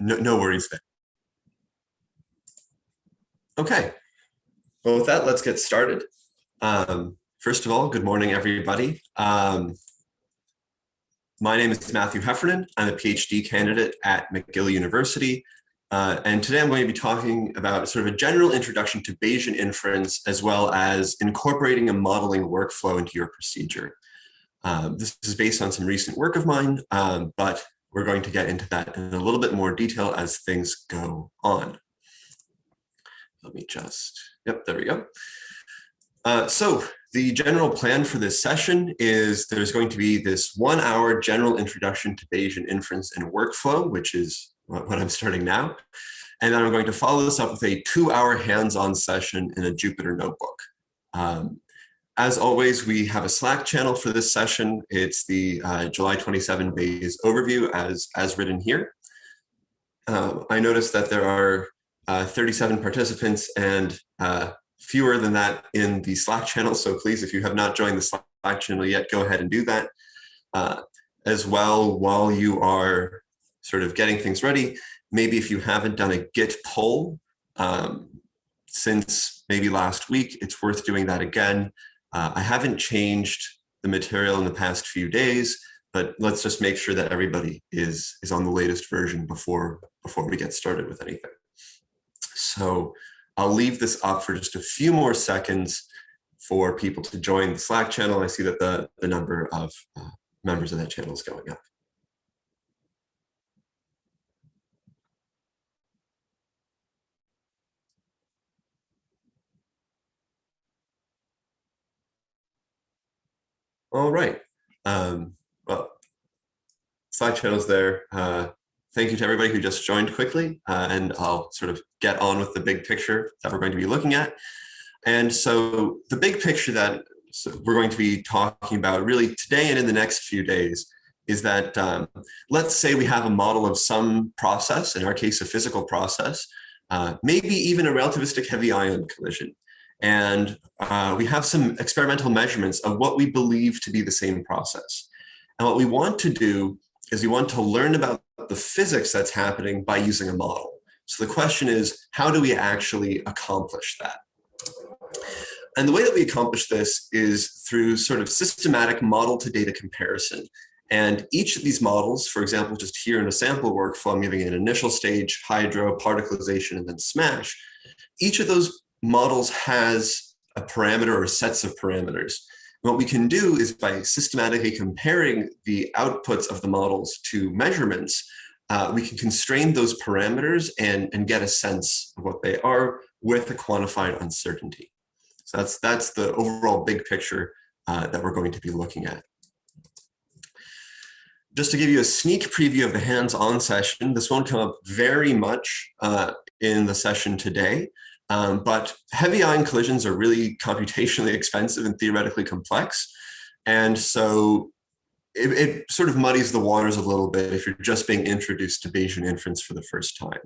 No, no worries there. Okay. Well, with that, let's get started. Um, first of all, good morning, everybody. Um, my name is Matthew Heffernan. I'm a PhD candidate at McGill University. Uh, and today I'm going to be talking about sort of a general introduction to Bayesian inference, as well as incorporating a modeling workflow into your procedure. Um, this is based on some recent work of mine, um, but we're going to get into that in a little bit more detail as things go on. Let me just, yep, there we go. Uh, so the general plan for this session is there's going to be this one hour general introduction to Bayesian inference and workflow, which is what I'm starting now. And then I'm going to follow this up with a two hour hands-on session in a Jupyter notebook. Um, as always, we have a Slack channel for this session. It's the uh, July 27 Bayes overview as, as written here. Uh, I noticed that there are uh, 37 participants and uh, fewer than that in the Slack channel. So please, if you have not joined the Slack channel yet, go ahead and do that. Uh, as well, while you are sort of getting things ready, maybe if you haven't done a Git pull um, since maybe last week, it's worth doing that again. Uh, I haven't changed the material in the past few days, but let's just make sure that everybody is, is on the latest version before, before we get started with anything. So I'll leave this up for just a few more seconds for people to join the Slack channel. I see that the, the number of uh, members of that channel is going up. All right. Um, well, channel's there. Uh, thank you to everybody who just joined quickly, uh, and I'll sort of get on with the big picture that we're going to be looking at. And so the big picture that we're going to be talking about really today and in the next few days is that um, let's say we have a model of some process, in our case, a physical process, uh, maybe even a relativistic heavy ion collision. And uh, we have some experimental measurements of what we believe to be the same process. And what we want to do is we want to learn about the physics that's happening by using a model. So the question is, how do we actually accomplish that? And the way that we accomplish this is through sort of systematic model to data comparison. And each of these models, for example, just here in a sample workflow, I'm giving an initial stage, hydro, particlization, and then smash. Each of those models has a parameter or sets of parameters. what we can do is by systematically comparing the outputs of the models to measurements, uh, we can constrain those parameters and, and get a sense of what they are with a quantified uncertainty. So that's, that's the overall big picture uh, that we're going to be looking at. Just to give you a sneak preview of the hands-on session, this won't come up very much uh, in the session today, um, but heavy ion collisions are really computationally expensive and theoretically complex. And so it, it, sort of muddies the waters a little bit if you're just being introduced to Bayesian inference for the first time.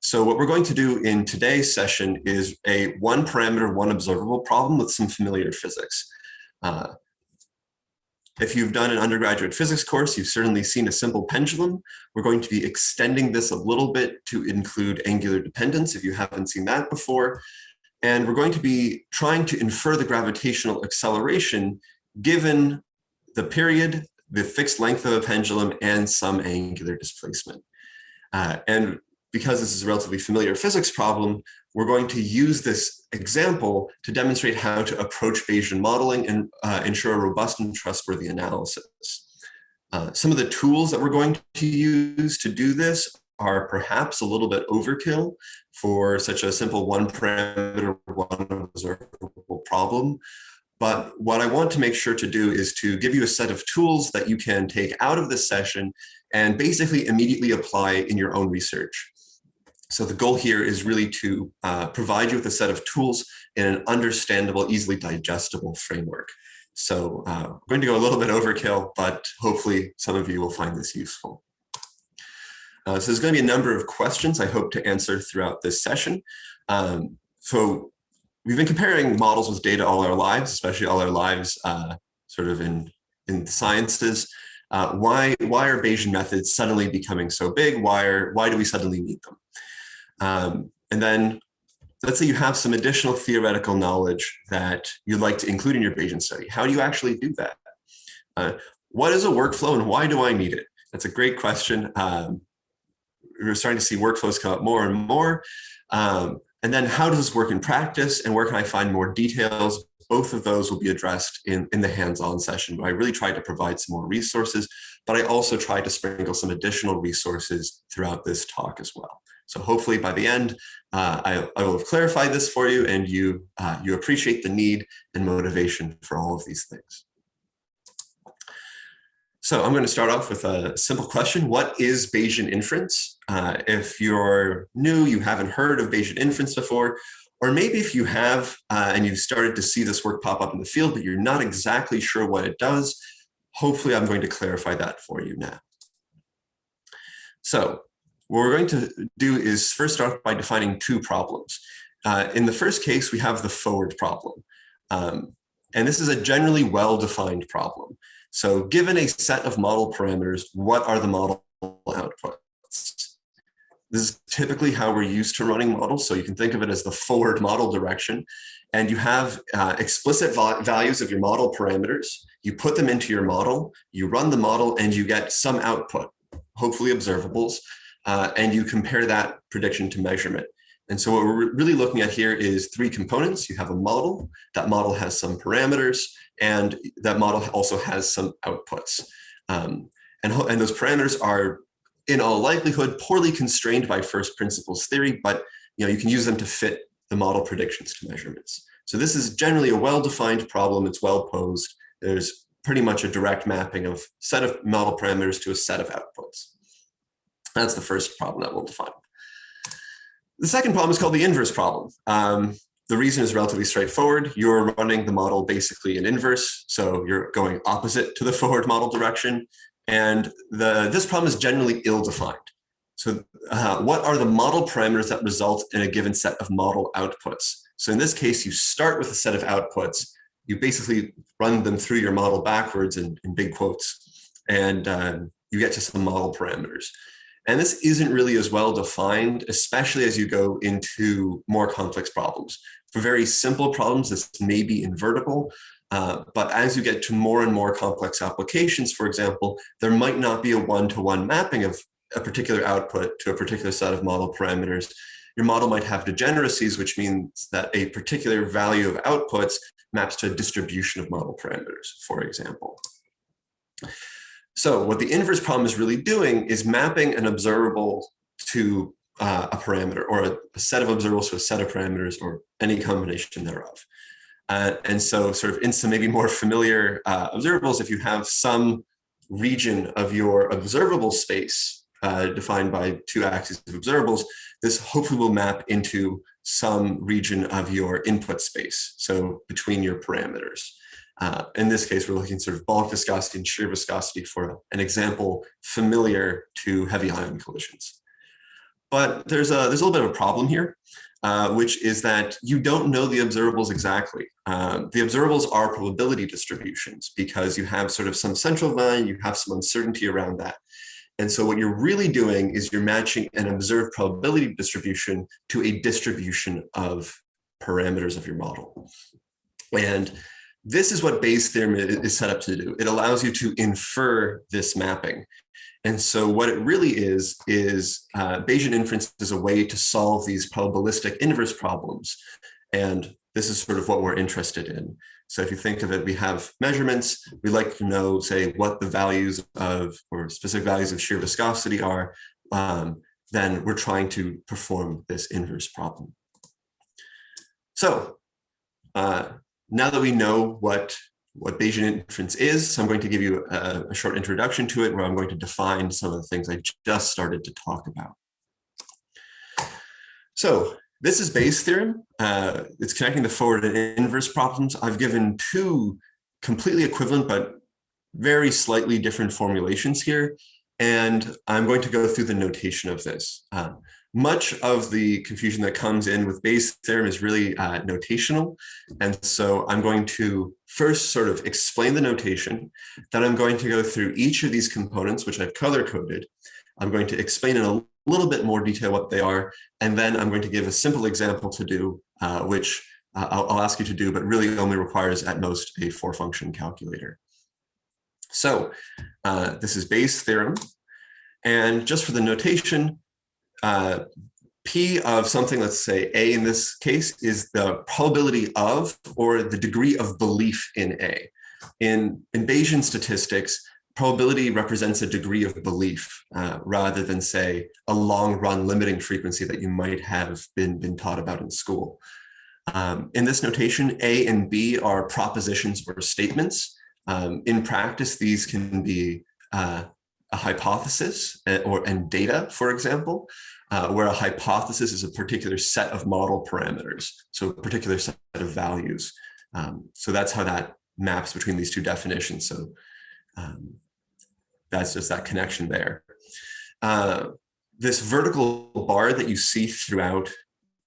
So what we're going to do in today's session is a one parameter, one observable problem with some familiar physics. Uh, if you've done an undergraduate physics course, you've certainly seen a simple pendulum. We're going to be extending this a little bit to include angular dependence if you haven't seen that before. And we're going to be trying to infer the gravitational acceleration given the period, the fixed length of a pendulum, and some angular displacement. Uh, and because this is a relatively familiar physics problem, we're going to use this example to demonstrate how to approach Bayesian modeling and uh, ensure a robust and trustworthy analysis. Uh, some of the tools that we're going to use to do this are perhaps a little bit overkill for such a simple one parameter, one observable problem. But what I want to make sure to do is to give you a set of tools that you can take out of this session and basically immediately apply in your own research. So the goal here is really to uh, provide you with a set of tools in an understandable, easily digestible framework. So uh, I'm going to go a little bit overkill, but hopefully some of you will find this useful. Uh, so there's going to be a number of questions I hope to answer throughout this session. Um, so we've been comparing models with data all our lives, especially all our lives uh, sort of in, in sciences. Uh, why, why are Bayesian methods suddenly becoming so big? Why, are, why do we suddenly need them? Um, and then let's say you have some additional theoretical knowledge that you'd like to include in your Bayesian study. How do you actually do that? Uh, what is a workflow and why do I need it? That's a great question. Um, we're starting to see workflows come up more and more. Um, and then how does this work in practice and where can I find more details? Both of those will be addressed in, in the hands-on session where I really try to provide some more resources, but I also try to sprinkle some additional resources throughout this talk as well. So hopefully by the end, uh, I, I, will have clarified this for you and you, uh, you appreciate the need and motivation for all of these things. So I'm going to start off with a simple question. What is Bayesian inference? Uh, if you're new, you haven't heard of Bayesian inference before, or maybe if you have uh, and you've started to see this work pop up in the field, but you're not exactly sure what it does, hopefully I'm going to clarify that for you now. So what we're going to do is first start by defining two problems. Uh, in the first case, we have the forward problem. Um, and this is a generally well-defined problem. So given a set of model parameters, what are the model outputs? This is typically how we're used to running models. So you can think of it as the forward model direction. And you have uh, explicit values of your model parameters. You put them into your model, you run the model, and you get some output, hopefully observables, uh, and you compare that prediction to measurement. And so what we're really looking at here is three components. You have a model, that model has some parameters, and that model also has some outputs. Um, and, and those parameters are, in all likelihood, poorly constrained by first principles theory, but you know you can use them to fit the model predictions to measurements. So this is generally a well-defined problem. It's well posed. There's pretty much a direct mapping of set of model parameters to a set of outputs. That's the first problem that we'll define. The second problem is called the inverse problem. Um, the reason is relatively straightforward. You're running the model basically in inverse, so you're going opposite to the forward model direction. And the, this problem is generally ill-defined. So uh, what are the model parameters that result in a given set of model outputs? So in this case, you start with a set of outputs. You basically run them through your model backwards in, in big quotes, and um, you get to some model parameters. And this isn't really as well defined, especially as you go into more complex problems. For very simple problems, this may be invertible, uh, but as you get to more and more complex applications, for example, there might not be a one-to-one -one mapping of a particular output to a particular set of model parameters. Your model might have degeneracies, which means that a particular value of outputs maps to a distribution of model parameters, for example. So what the inverse problem is really doing is mapping an observable to uh, a parameter or a, a, set of observables to a set of parameters or any combination thereof. Uh, and so sort of in some maybe more familiar uh, observables, if you have some region of your observable space uh, defined by two axes of observables, this hopefully will map into some region of your input space, so between your parameters. Uh, in this case, we're looking sort of bulk viscosity and shear viscosity for an example familiar to heavy ion collisions. But there's a, there's a little bit of a problem here, uh, which is that you don't know the observables exactly. Uh, the observables are probability distributions because you have sort of some central value, you have some uncertainty around that. And so what you're really doing is you're matching an observed probability distribution to a distribution of parameters of your model. And this is what Bayes' theorem is set up to do. It allows you to infer this mapping. And so what it really is, is uh, Bayesian inference is a way to solve these probabilistic inverse problems. And this is sort of what we're interested in. So if you think of it, we have measurements. We like to know, say, what the values of or specific values of shear viscosity are. Um, then we're trying to perform this inverse problem. So uh, now that we know what, what Bayesian inference is, so I'm going to give you a, a short introduction to it where I'm going to define some of the things I just started to talk about. So this is Bayes' theorem. Uh, it's connecting the forward and inverse problems. I've given two completely equivalent but very slightly different formulations here. And I'm going to go through the notation of this. Uh, much of the confusion that comes in with Bayes' theorem is really uh, notational. And so I'm going to first sort of explain the notation. Then I'm going to go through each of these components, which I've color coded. I'm going to explain in a little bit more detail what they are. And then I'm going to give a simple example to do, uh, which uh, I'll, I'll ask you to do, but really only requires at most a four function calculator. So uh, this is Bayes' theorem. And just for the notation, uh, P of something, let's say A in this case, is the probability of or the degree of belief in A. In, in Bayesian statistics, probability represents a degree of belief uh, rather than say a long run limiting frequency that you might have been, been taught about in school. Um, in this notation, A and B are propositions or statements. Um, in practice, these can be uh, a hypothesis uh, or and data, for example, uh, where a hypothesis is a particular set of model parameters, so a particular set of values. Um, so that's how that maps between these two definitions. So um, that's just that connection there. Uh, this vertical bar that you see throughout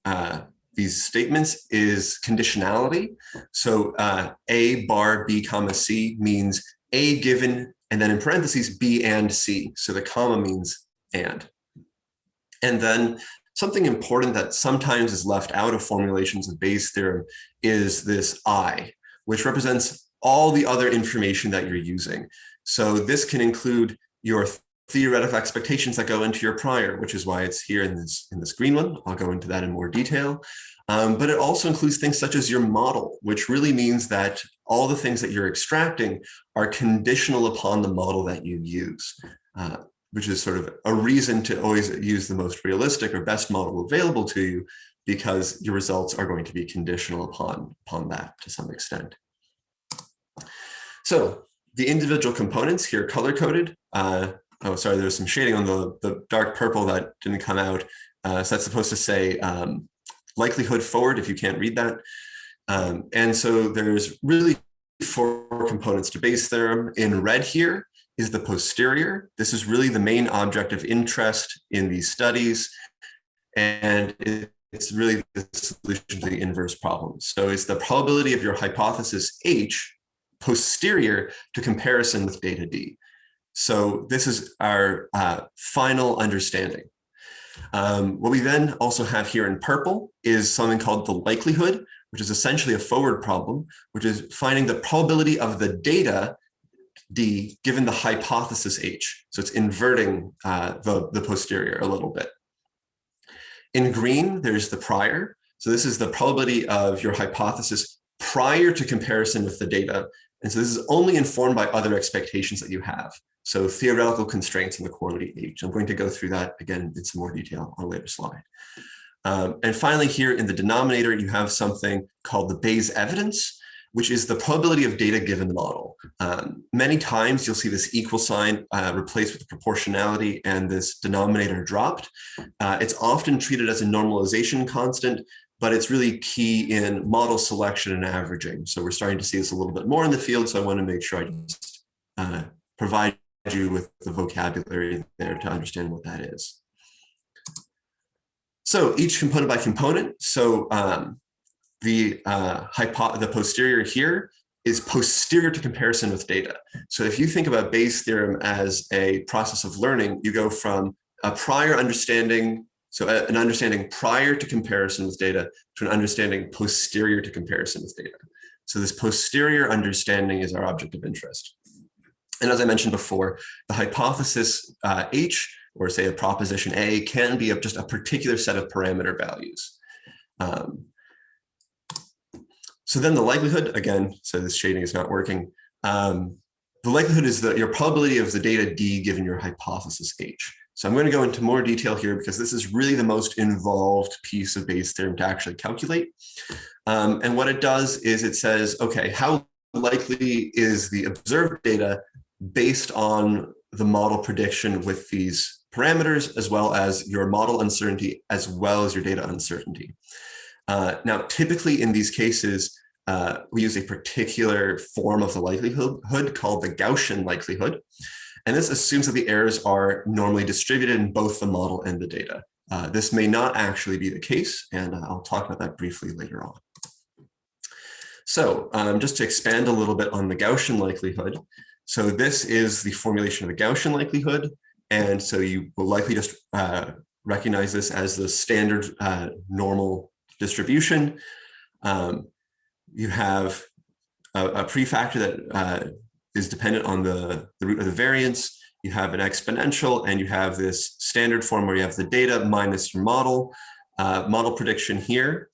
uh, these statements is conditionality. So uh, A bar B comma C means A given and then in parentheses B and C. So the comma means and. And then something important that sometimes is left out of formulations of Bayes' theorem is this I, which represents all the other information that you're using. So this can include your theoretical expectations that go into your prior, which is why it's here in this, in this green one. I'll go into that in more detail. Um, but it also includes things such as your model, which really means that all the things that you're extracting are conditional upon the model that you use. Uh, which is sort of a reason to always use the most realistic or best model available to you because your results are going to be conditional upon, upon that to some extent. So the individual components here color coded. Uh, oh, sorry, there's some shading on the, the dark purple that didn't come out. Uh, so that's supposed to say um, likelihood forward if you can't read that. Um, and so there's really four components to Bayes' theorem. In red here, is the posterior. This is really the main object of interest in these studies. And it's really the solution to the inverse problem. So it's the probability of your hypothesis H posterior to comparison with data D. So this is our uh, final understanding. Um, what we then also have here in purple is something called the likelihood, which is essentially a forward problem, which is finding the probability of the data D given the hypothesis H. So it's inverting uh, the, the posterior a little bit. In green, there's the prior. So this is the probability of your hypothesis prior to comparison with the data. And so this is only informed by other expectations that you have. So theoretical constraints in the quantity H. I'm going to go through that again in some more detail on a later slide. Um, and finally, here in the denominator, you have something called the Bayes evidence which is the probability of data given the model. Um, many times you'll see this equal sign uh, replaced with proportionality and this denominator dropped. Uh, it's often treated as a normalization constant, but it's really key in model selection and averaging. So we're starting to see this a little bit more in the field. So I want to make sure I just uh, provide you with the vocabulary there to understand what that is. So each component by component. So um, the uh, hypo the posterior here is posterior to comparison with data. So if you think about Bayes' theorem as a process of learning, you go from a prior understanding, so an understanding prior to comparison with data to an understanding posterior to comparison with data. So this posterior understanding is our object of interest. And as I mentioned before, the hypothesis uh, H, or say a proposition A, can be of just a particular set of parameter values. Um, so then the likelihood, again, so this shading is not working. Um, the likelihood is that your probability of the data D given your hypothesis H. So I'm going to go into more detail here because this is really the most involved piece of Bayes' theorem to actually calculate. Um, and what it does is it says, okay, how likely is the observed data based on the model prediction with these parameters, as well as your model uncertainty, as well as your data uncertainty. Uh, now, typically in these cases, uh, we use a particular form of the likelihood called the Gaussian likelihood. And this assumes that the errors are normally distributed in both the model and the data. Uh, this may not actually be the case, and uh, I'll talk about that briefly later on. So um, just to expand a little bit on the Gaussian likelihood. So this is the formulation of the Gaussian likelihood. And so you will likely just uh, recognize this as the standard uh, normal distribution. Um, you have a, a prefactor that uh, is dependent on the, the root of the variance. You have an exponential and you have this standard form where you have the data minus your model, uh, model prediction here,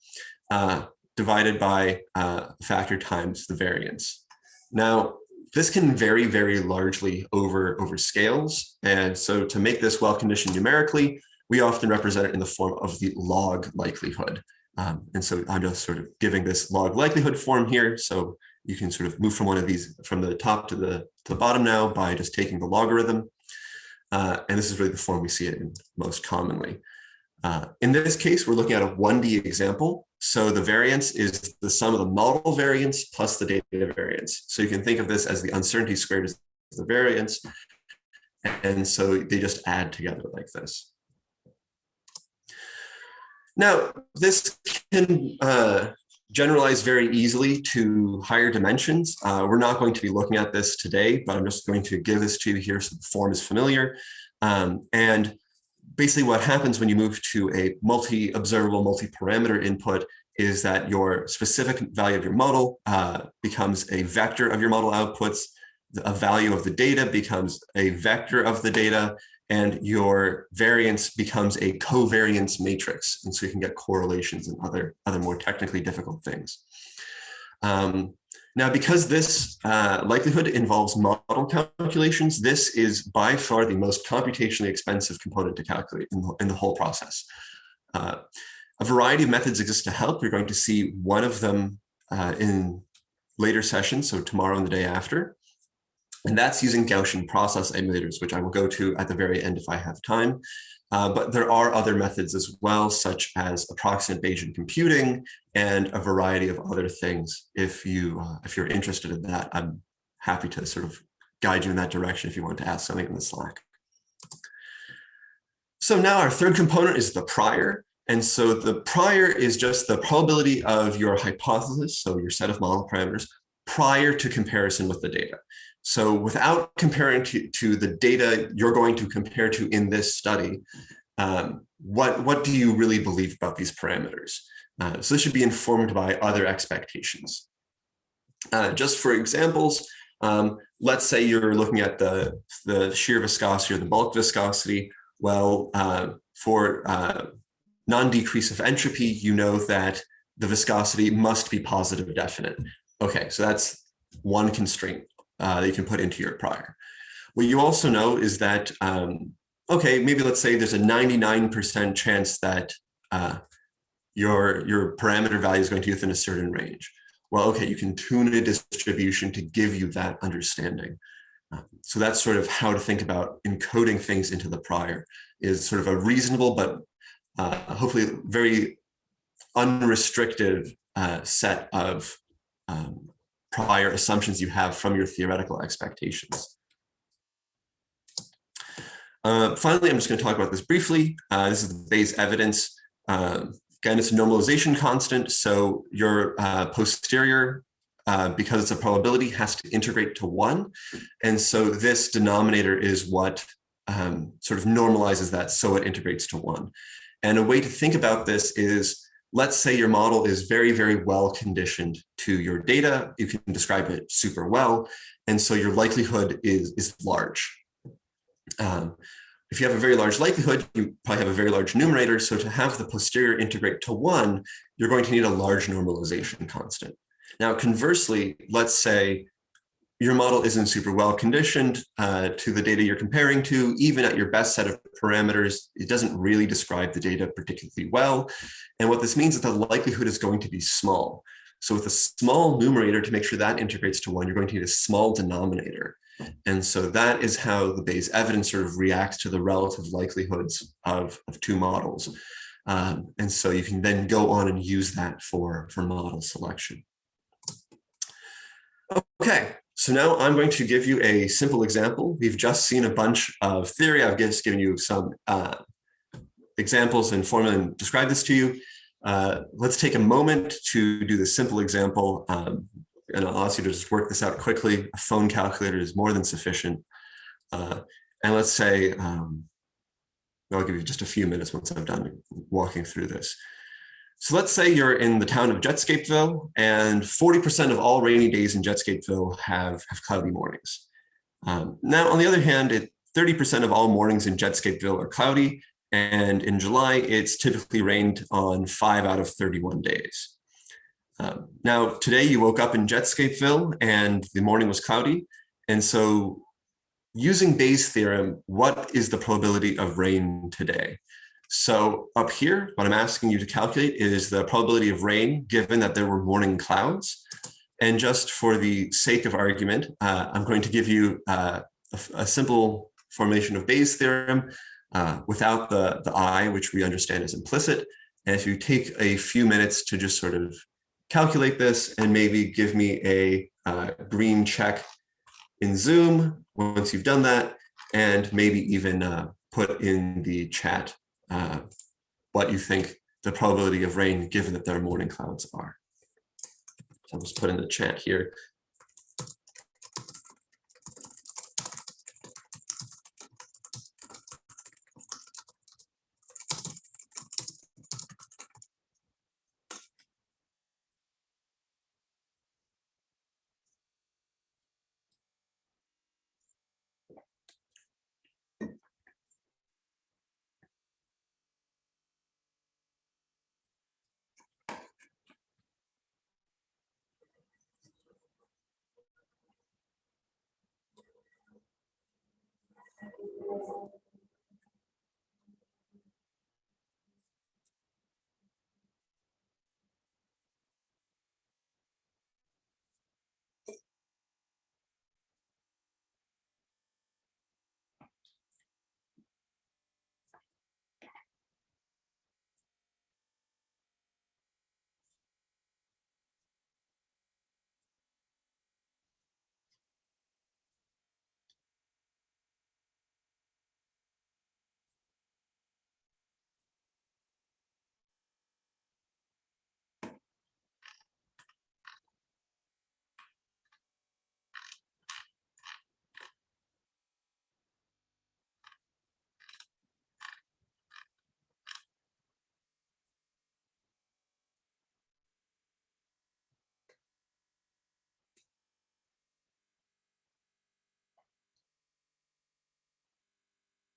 uh, divided by uh, factor times the variance. Now, this can vary very largely over, over scales. And so to make this well-conditioned numerically, we often represent it in the form of the log likelihood. Um, and so I'm just sort of giving this log likelihood form here. So you can sort of move from one of these from the top to the, to the bottom now by just taking the logarithm. Uh, and this is really the form we see it in most commonly. Uh, in this case, we're looking at a 1D example. So the variance is the sum of the model variance plus the data variance. So you can think of this as the uncertainty squared is the variance. And so they just add together like this. Now, this can uh, generalize very easily to higher dimensions. Uh, we're not going to be looking at this today, but I'm just going to give this to you here so the form is familiar. Um, and basically what happens when you move to a multi-observable, multi-parameter input is that your specific value of your model uh, becomes a vector of your model outputs, a value of the data becomes a vector of the data, and your variance becomes a covariance matrix. And so you can get correlations and other, other more technically difficult things. Um, now, because this uh, likelihood involves model calculations, this is by far the most computationally expensive component to calculate in the, in the whole process. Uh, a variety of methods exist to help. You're going to see one of them uh, in later sessions, so tomorrow and the day after. And that's using Gaussian process emulators, which I will go to at the very end if I have time. Uh, but there are other methods as well, such as approximate Bayesian computing and a variety of other things. If you uh, if you're interested in that, I'm happy to sort of guide you in that direction if you want to ask something in the Slack. So now our third component is the prior. And so the prior is just the probability of your hypothesis, so your set of model parameters, prior to comparison with the data. So without comparing to, to the data you're going to compare to in this study, um, what, what do you really believe about these parameters? Uh, so this should be informed by other expectations. Uh, just for examples, um, let's say you're looking at the, the shear viscosity or the bulk viscosity. Well, uh, for uh, non-decrease of entropy, you know that the viscosity must be positive definite. Okay, so that's one constraint uh, that you can put into your prior. What you also know is that, um, okay, maybe let's say there's a 99% chance that uh, your, your parameter value is going to be within a certain range. Well, okay, you can tune a distribution to give you that understanding. Um, so that's sort of how to think about encoding things into the prior is sort of a reasonable, but uh, hopefully very unrestricted uh, set of um, prior assumptions you have from your theoretical expectations. Uh, finally, I'm just going to talk about this briefly. Uh, this is the Bayes evidence. Uh, again, it's a normalization constant. So your uh, posterior, uh, because it's a probability, has to integrate to one. And so this denominator is what um, sort of normalizes that so it integrates to one. And a way to think about this is let's say your model is very, very well conditioned to your data. You can describe it super well. And so your likelihood is, is large. Um, if you have a very large likelihood, you probably have a very large numerator. So to have the posterior integrate to one, you're going to need a large normalization constant. Now, conversely, let's say your model isn't super well conditioned uh, to the data you're comparing to, even at your best set of parameters, it doesn't really describe the data particularly well. And what this means is the likelihood is going to be small. So with a small numerator to make sure that integrates to one, you're going to need a small denominator. And so that is how the Bayes evidence sort of reacts to the relative likelihoods of, of two models. Um, and so you can then go on and use that for, for model selection. Okay, so now I'm going to give you a simple example. We've just seen a bunch of theory. I've just given you some uh, examples and formula and describe this to you. Uh, let's take a moment to do this simple example. Um, and I'll ask you to just work this out quickly. A phone calculator is more than sufficient. Uh, and let's say, um, I'll give you just a few minutes once I'm done walking through this. So let's say you're in the town of Jetscapeville and 40% of all rainy days in Jetscapeville have, have cloudy mornings. Um, now, on the other hand, 30% of all mornings in Jetscapeville are cloudy. And in July, it's typically rained on five out of 31 days. Um, now, today you woke up in Jetscapeville and the morning was cloudy. And so using Bayes' theorem, what is the probability of rain today? So up here, what I'm asking you to calculate is the probability of rain given that there were morning clouds. And just for the sake of argument, uh, I'm going to give you uh, a, a, simple formulation of Bayes' theorem uh, without the, the I, which we understand is implicit. And if you take a few minutes to just sort of calculate this and maybe give me a uh, green check in Zoom once you've done that, and maybe even uh, put in the chat uh, what you think the probability of rain given that there are morning clouds are. So I'll just put in the chat here.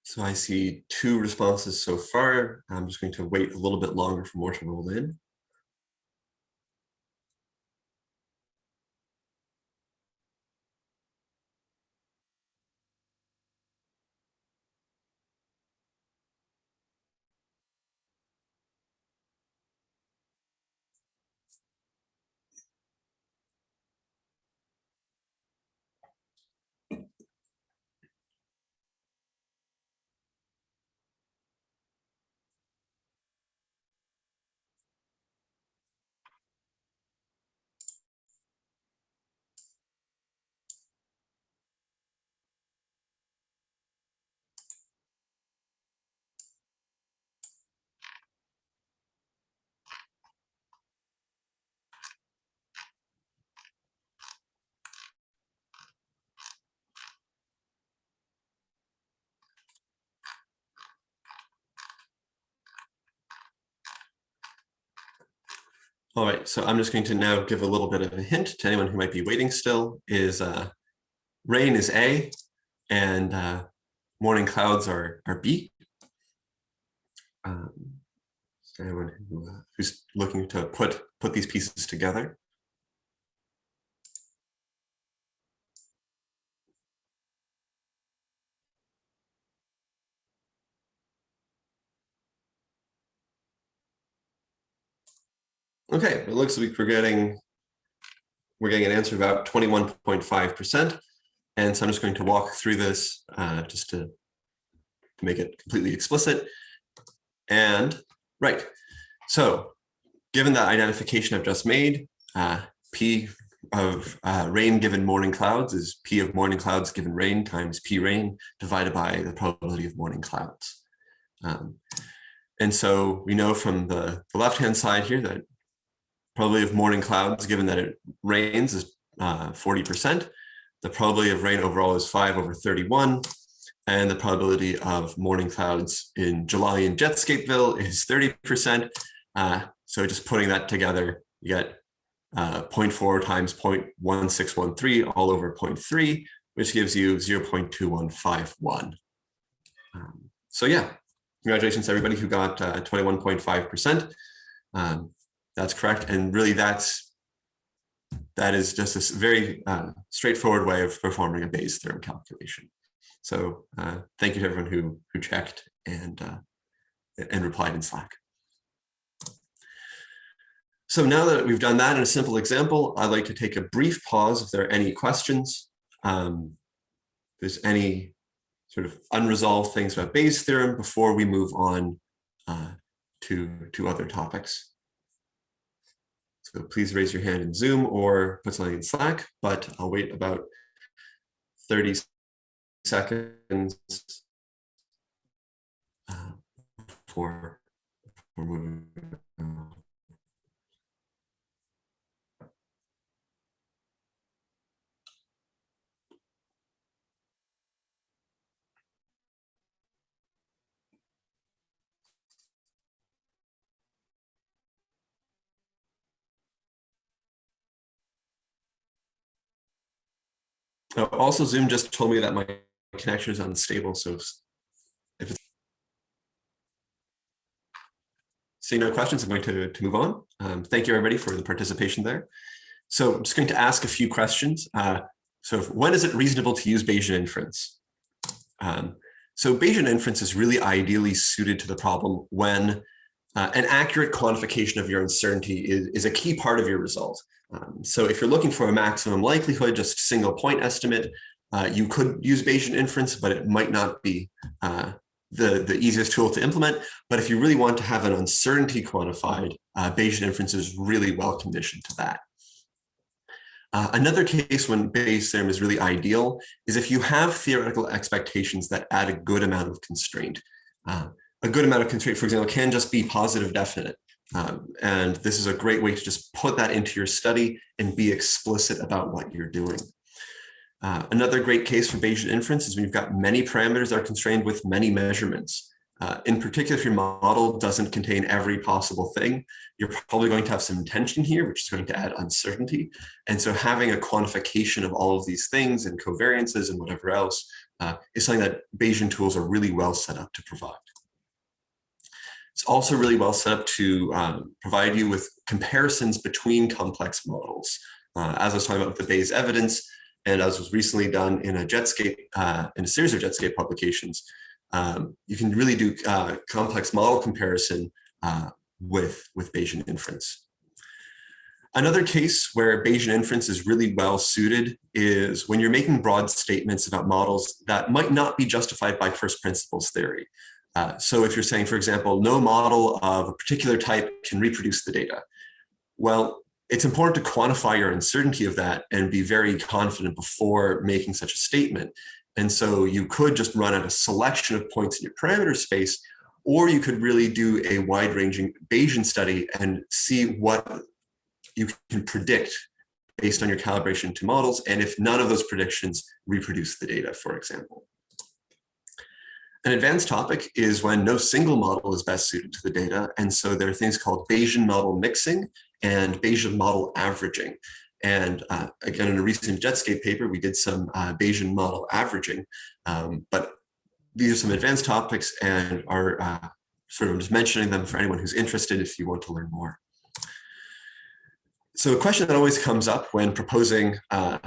So I see two responses so far. I'm just going to wait a little bit longer for more to roll in. All right, so I'm just going to now give a little bit of a hint to anyone who might be waiting still is uh, rain is A and uh, morning clouds are, are B. Um, so anyone who, uh, who's looking to put, put these pieces together. Okay, it looks like we're getting we're getting an answer about 21.5%. And so I'm just going to walk through this uh, just to, to make it completely explicit. And right, so given that identification I've just made, uh, P of uh, rain given morning clouds is P of morning clouds given rain times P rain divided by the probability of morning clouds. Um, and so we know from the, the left-hand side here that probability of morning clouds, given that it rains, is 40%. Uh, the probability of rain overall is 5 over 31. And the probability of morning clouds in July in Jetscapeville is 30%. Uh, so just putting that together, you get uh, 0.4 times 0.1613 all over 0.3, which gives you 0.2151. Um, so yeah, congratulations everybody who got 21.5%. Uh, um, that's correct. And really that's, that is just a very uh, straightforward way of performing a Bayes theorem calculation. So uh, thank you to everyone who, who checked and, uh, and replied in Slack. So now that we've done that in a simple example, I'd like to take a brief pause if there are any questions. Um, if there's any sort of unresolved things about Bayes' theorem before we move on uh, to, to other topics. So please raise your hand in Zoom or put something in Slack, but I'll wait about 30 seconds uh, for, for moving also, Zoom just told me that my connection is unstable. So if it's seeing no questions, I'm going to, to move on. Um, thank you, everybody, for the participation there. So I'm just going to ask a few questions. Uh, so when is it reasonable to use Bayesian inference? Um, so Bayesian inference is really ideally suited to the problem when uh, an accurate quantification of your uncertainty is, is a key part of your result. Um, so if you're looking for a maximum likelihood, just single point estimate, uh, you could use Bayesian inference, but it might not be uh, the, the easiest tool to implement. But if you really want to have an uncertainty quantified, uh, Bayesian inference is really well conditioned to that. Uh, another case when Bayes' theorem is really ideal is if you have theoretical expectations that add a good amount of constraint. Uh, a good amount of constraint, for example, can just be positive definite. Um, and this is a great way to just put that into your study and be explicit about what you're doing. Uh, another great case for Bayesian inference is when you've got many parameters that are constrained with many measurements. Uh, in particular, if your model doesn't contain every possible thing, you're probably going to have some tension here, which is going to add uncertainty. And so having a quantification of all of these things and covariances and whatever else uh, is something that Bayesian tools are really well set up to provide. It's also really well set up to um, provide you with comparisons between complex models. Uh, as I was talking about with the Bayes evidence, and as was recently done in a Jetscape, uh, in a series of Jetscape publications, um, you can really do uh, complex model comparison uh, with, with Bayesian inference. Another case where Bayesian inference is really well suited is when you're making broad statements about models that might not be justified by first principles theory. Uh, so if you're saying, for example, no model of a particular type can reproduce the data, well, it's important to quantify your uncertainty of that and be very confident before making such a statement. And so you could just run at a selection of points in your parameter space, or you could really do a wide ranging Bayesian study and see what you can predict based on your calibration to models. And if none of those predictions reproduce the data, for example. An advanced topic is when no single model is best suited to the data. And so there are things called Bayesian model mixing and Bayesian model averaging. And uh, again, in a recent Jetscape paper, we did some uh, Bayesian model averaging, um, but these are some advanced topics and are uh, sort of just mentioning them for anyone who's interested if you want to learn more. So a question that always comes up when proposing uh,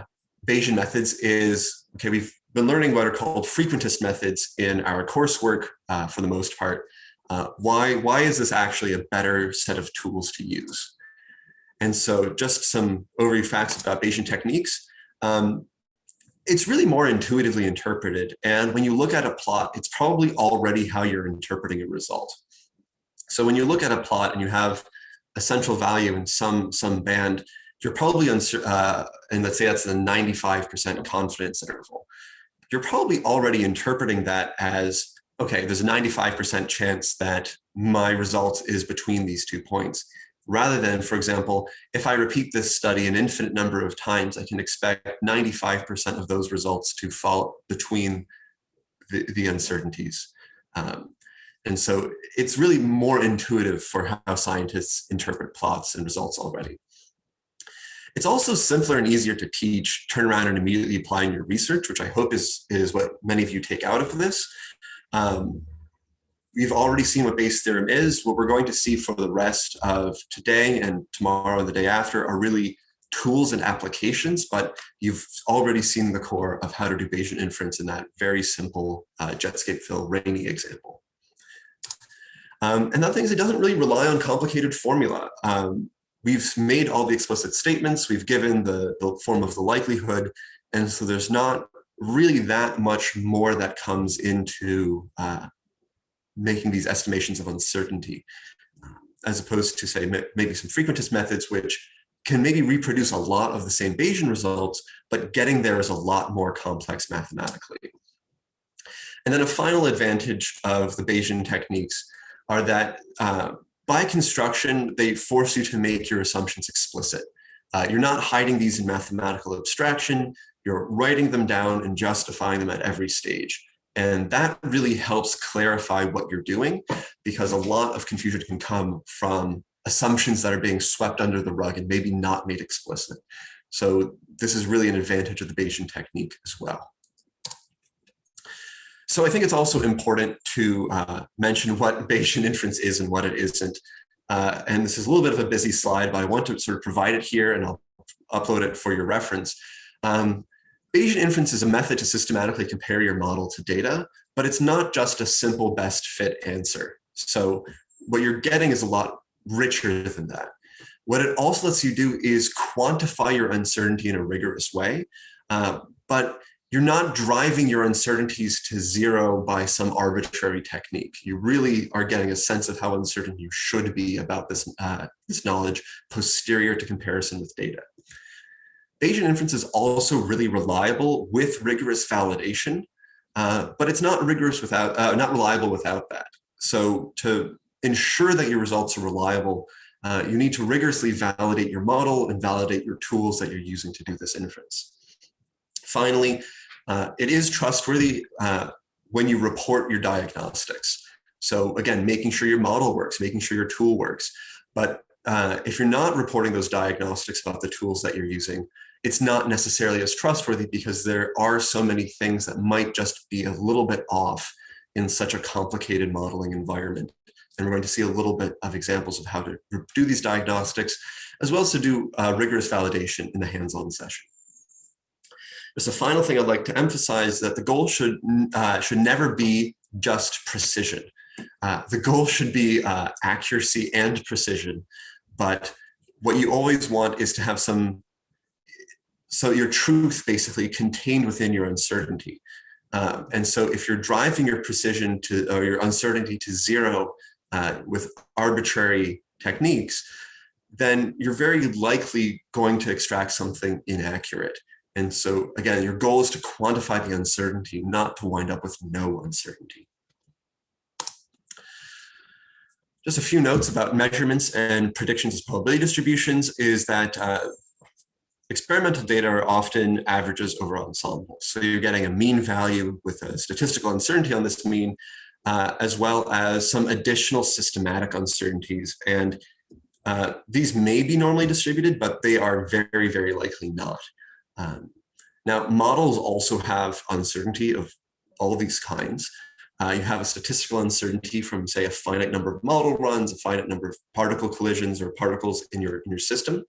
Bayesian methods is, okay, we've been learning what are called frequentist methods in our coursework uh, for the most part. Uh, why, why is this actually a better set of tools to use? And so just some overview facts about Bayesian techniques. Um, it's really more intuitively interpreted. And when you look at a plot, it's probably already how you're interpreting a result. So when you look at a plot and you have a central value in some, some band, you're probably, uh, and let's say that's the 95% confidence interval, you're probably already interpreting that as, okay, there's a 95% chance that my result is between these two points. Rather than, for example, if I repeat this study an infinite number of times, I can expect 95% of those results to fall between the, the uncertainties. Um, and so it's really more intuitive for how scientists interpret plots and results already. It's also simpler and easier to teach, turn around and immediately apply in your research, which I hope is, is what many of you take out of this. Um, we've already seen what Bayes' theorem is. What we're going to see for the rest of today and tomorrow and the day after are really tools and applications, but you've already seen the core of how to do Bayesian inference in that very simple uh, Jetscape fill rainy example. Um, and that thing is it doesn't really rely on complicated formula. Um, we've made all the explicit statements, we've given the, the form of the likelihood, and so there's not really that much more that comes into uh, making these estimations of uncertainty, as opposed to say maybe some frequentist methods, which can maybe reproduce a lot of the same Bayesian results, but getting there is a lot more complex mathematically. And then a final advantage of the Bayesian techniques are that uh, by construction, they force you to make your assumptions explicit. Uh, you're not hiding these in mathematical abstraction, you're writing them down and justifying them at every stage. And that really helps clarify what you're doing because a lot of confusion can come from assumptions that are being swept under the rug and maybe not made explicit. So this is really an advantage of the Bayesian technique as well. So I think it's also important to uh, mention what Bayesian inference is and what it isn't. Uh, and this is a little bit of a busy slide, but I want to sort of provide it here and I'll upload it for your reference. Um, Bayesian inference is a method to systematically compare your model to data, but it's not just a simple best fit answer. So what you're getting is a lot richer than that. What it also lets you do is quantify your uncertainty in a rigorous way, uh, but you're not driving your uncertainties to zero by some arbitrary technique. You really are getting a sense of how uncertain you should be about this, uh, this knowledge posterior to comparison with data. Bayesian inference is also really reliable with rigorous validation, uh, but it's not rigorous without, uh, not reliable without that. So to ensure that your results are reliable, uh, you need to rigorously validate your model and validate your tools that you're using to do this inference. Finally, uh, it is trustworthy uh, when you report your diagnostics. So again, making sure your model works, making sure your tool works. But uh, if you're not reporting those diagnostics about the tools that you're using, it's not necessarily as trustworthy because there are so many things that might just be a little bit off in such a complicated modeling environment. And we're going to see a little bit of examples of how to do these diagnostics, as well as to do uh, rigorous validation in the hands-on session. Just a final thing I'd like to emphasize that the goal should, uh, should never be just precision. Uh, the goal should be uh, accuracy and precision, but what you always want is to have some so your truth basically contained within your uncertainty. Um, and so if you're driving your precision to or your uncertainty to zero uh, with arbitrary techniques, then you're very likely going to extract something inaccurate. And so again, your goal is to quantify the uncertainty, not to wind up with no uncertainty. Just a few notes about measurements and predictions as probability distributions is that uh, Experimental data are often averages over ensembles. So you're getting a mean value with a statistical uncertainty on this mean, uh, as well as some additional systematic uncertainties. And uh, these may be normally distributed, but they are very, very likely not. Um, now, models also have uncertainty of all of these kinds. Uh, you have a statistical uncertainty from, say, a finite number of model runs, a finite number of particle collisions or particles in your, in your system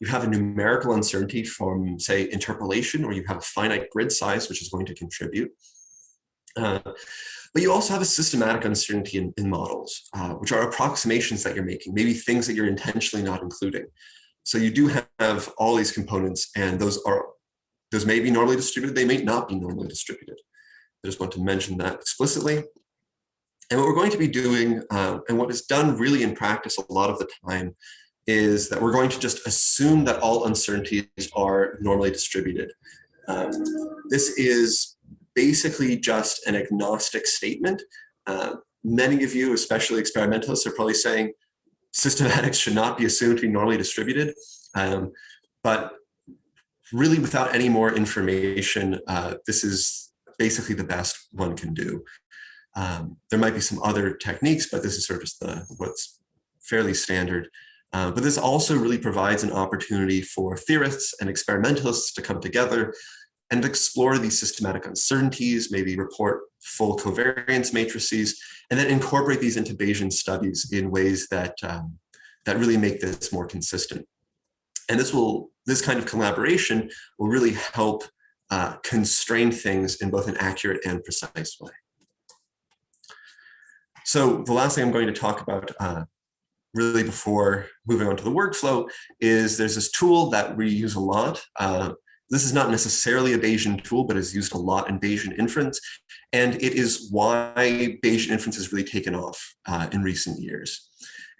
you have a numerical uncertainty from, say, interpolation, or you have a finite grid size, which is going to contribute. Uh, but you also have a systematic uncertainty in, in models, uh, which are approximations that you're making, maybe things that you're intentionally not including. So you do have all these components, and those are those may be normally distributed, they may not be normally distributed. I just want to mention that explicitly. And what we're going to be doing, uh, and what is done really in practice a lot of the time, is that we're going to just assume that all uncertainties are normally distributed. Um, this is basically just an agnostic statement. Uh, many of you, especially experimentalists, are probably saying systematics should not be assumed to be normally distributed. Um, but really without any more information, uh, this is basically the best one can do. Um, there might be some other techniques, but this is sort of just the what's fairly standard. Uh, but this also really provides an opportunity for theorists and experimentalists to come together and explore these systematic uncertainties, maybe report full covariance matrices, and then incorporate these into Bayesian studies in ways that, um, that really make this more consistent. And this will, this kind of collaboration will really help uh, constrain things in both an accurate and precise way. So the last thing I'm going to talk about uh, really before moving on to the workflow is there's this tool that we use a lot. Uh, this is not necessarily a Bayesian tool, but is used a lot in Bayesian inference. And it is why Bayesian inference has really taken off uh, in recent years.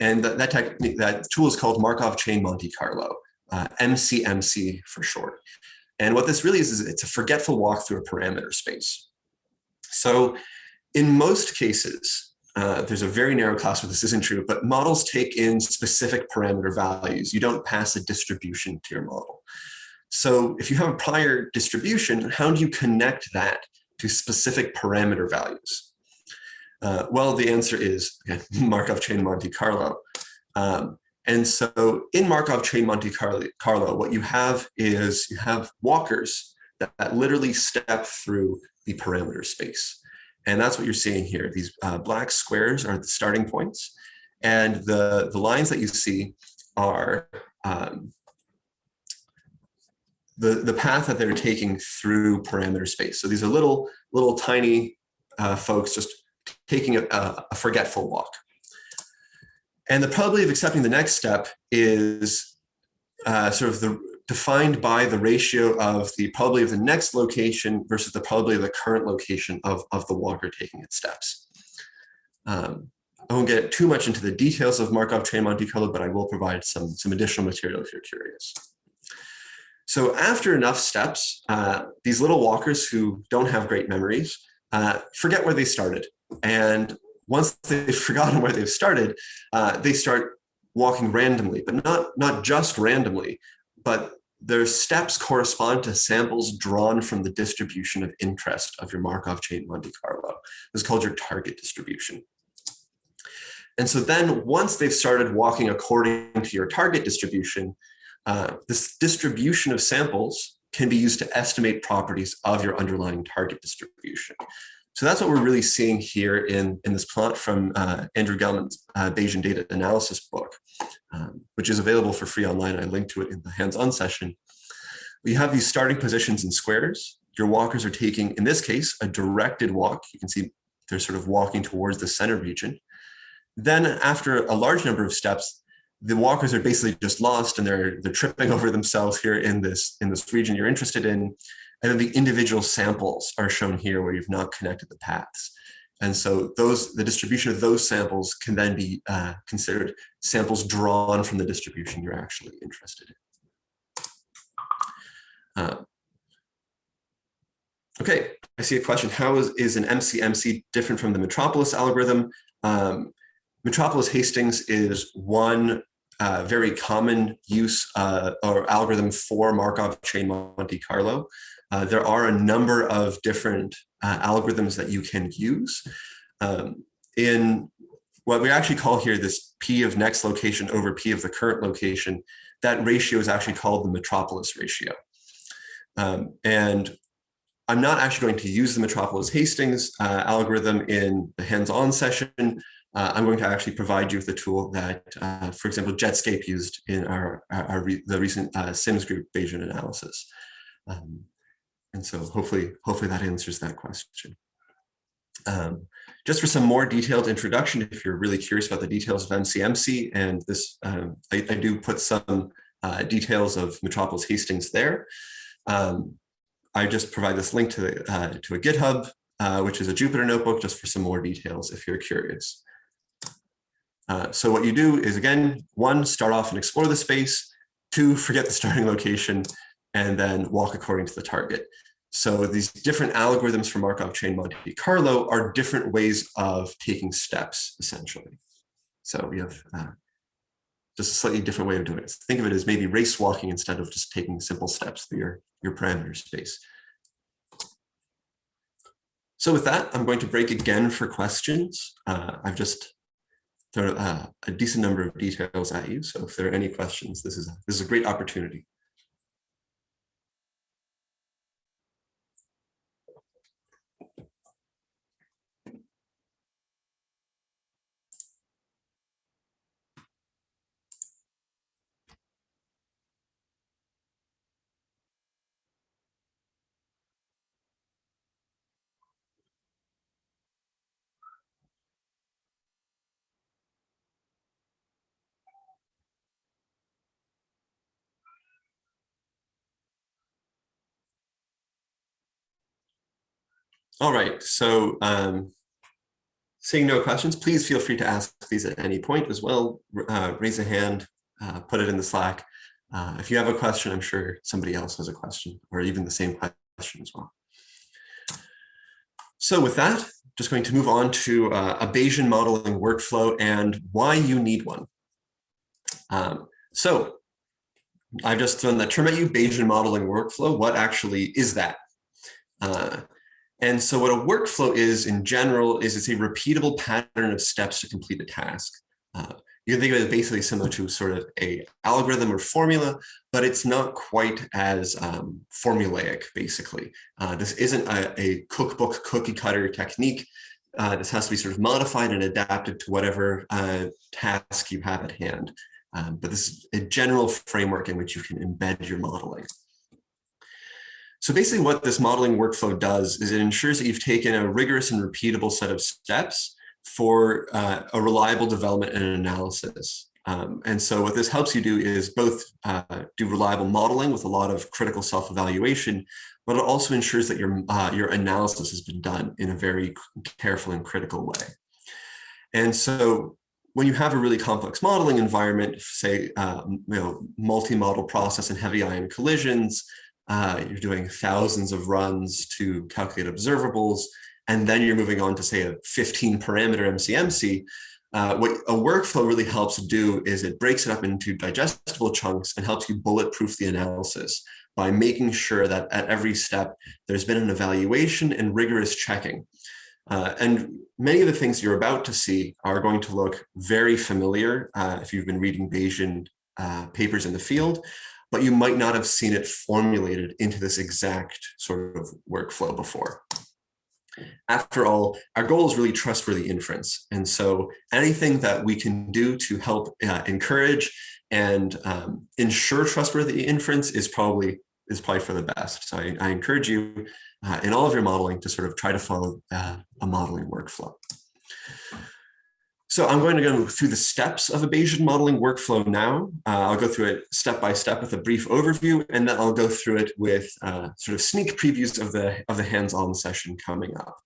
And that, that, technique, that tool is called Markov Chain Monte Carlo, uh, MCMC for short. And what this really is, is it's a forgetful walk through a parameter space. So in most cases, uh, there's a very narrow class where this isn't true, but models take in specific parameter values. You don't pass a distribution to your model. So if you have a prior distribution, how do you connect that to specific parameter values? Uh, well, the answer is again, Markov chain Monte Carlo. Um, and so in Markov chain Monte Carlo, what you have is you have walkers that, that literally step through the parameter space. And that's what you're seeing here. These uh, black squares are the starting points. And the, the lines that you see are um, the, the path that they're taking through parameter space. So these are little, little tiny uh, folks just taking a, a forgetful walk. And the probability of accepting the next step is uh, sort of the defined by the ratio of the probability of the next location versus the probability of the current location of, of the walker taking its steps. Um, I won't get too much into the details of Markov chain Monte Carlo, but I will provide some, some additional material if you're curious. So after enough steps, uh, these little walkers who don't have great memories uh, forget where they started. And once they've forgotten where they've started, uh, they start walking randomly, but not, not just randomly, but their steps correspond to samples drawn from the distribution of interest of your Markov chain Monte Carlo. This is called your target distribution. And so then once they've started walking according to your target distribution, uh, this distribution of samples can be used to estimate properties of your underlying target distribution. So that's what we're really seeing here in, in this plot from uh, Andrew Gelman's uh, Bayesian data analysis book, um, which is available for free online. I linked to it in the hands-on session. We have these starting positions in squares. Your walkers are taking, in this case, a directed walk. You can see they're sort of walking towards the center region. Then after a large number of steps, the walkers are basically just lost and they're they're tripping over themselves here in this in this region you're interested in. And then the individual samples are shown here where you've not connected the paths. And so those the distribution of those samples can then be uh, considered samples drawn from the distribution you're actually interested in. Uh, okay i see a question. How is, is an mcmc different from the metropolis algorithm? Um, Metropolis Hastings is one uh, very common use uh, or algorithm for Markov chain Monte Carlo. Uh, there are a number of different uh, algorithms that you can use. Um, in what we actually call here this P of next location over P of the current location, that ratio is actually called the Metropolis ratio. Um, and I'm not actually going to use the Metropolis Hastings uh, algorithm in the hands-on session, uh, I'm going to actually provide you with a tool that, uh, for example, Jetscape used in our, our, our re the recent uh, Sims group Bayesian analysis. Um, and so hopefully, hopefully that answers that question. Um, just for some more detailed introduction, if you're really curious about the details of MCMC, and this, um, I, I, do put some uh, details of Metropolis Hastings there. Um, I just provide this link to, uh, to a GitHub, uh, which is a Jupyter notebook, just for some more details if you're curious. Uh, so what you do is, again, one, start off and explore the space, two, forget the starting location, and then walk according to the target. So these different algorithms for Markov chain Monte Carlo are different ways of taking steps, essentially. So we have uh, just a slightly different way of doing it. Think of it as maybe race walking instead of just taking simple steps through your, your parameter space. So with that, I'm going to break again for questions. Uh, I've just thrown uh, a decent number of details at you. So if there are any questions, this is this is a great opportunity. All right, so um, seeing no questions, please feel free to ask these at any point as well. Uh, raise a hand, uh, put it in the Slack. Uh, if you have a question, I'm sure somebody else has a question or even the same question as well. So with that, just going to move on to uh, a Bayesian modeling workflow and why you need one. Um, so I've just thrown that term at you, Bayesian modeling workflow. What actually is that? Uh, and so what a workflow is in general is it's a repeatable pattern of steps to complete a task. Uh, you can think of it as basically similar to sort of a algorithm or formula, but it's not quite as um, formulaic, basically. Uh, this isn't a, a, cookbook cookie cutter technique. Uh, this has to be sort of modified and adapted to whatever uh, task you have at hand. Um, but this is a general framework in which you can embed your modeling. So basically what this modeling workflow does is it ensures that you've taken a rigorous and repeatable set of steps for uh, a reliable development and analysis. Um, and so what this helps you do is both uh, do reliable modeling with a lot of critical self-evaluation, but it also ensures that your, uh, your analysis has been done in a very careful and critical way. And so when you have a really complex modeling environment, say, uh, you know, multi-model process and heavy ion collisions, uh, you're doing thousands of runs to calculate observables, and then you're moving on to say a 15 parameter MCMC, uh, what a workflow really helps do is it breaks it up into digestible chunks and helps you bulletproof the analysis by making sure that at every step there's been an evaluation and rigorous checking. Uh, and many of the things you're about to see are going to look very familiar uh, if you've been reading Bayesian uh, papers in the field, but you might not have seen it formulated into this exact sort of workflow before. After all, our goal is really trustworthy inference. And so anything that we can do to help uh, encourage and um, ensure trustworthy inference is probably is probably for the best. So I, I encourage you uh, in all of your modeling to sort of try to follow uh, a modeling workflow. So I'm going to go through the steps of a Bayesian modeling workflow now. Uh, I'll go through it step by step with a brief overview, and then I'll go through it with uh, sort of sneak previews of the of the hands-on session coming up.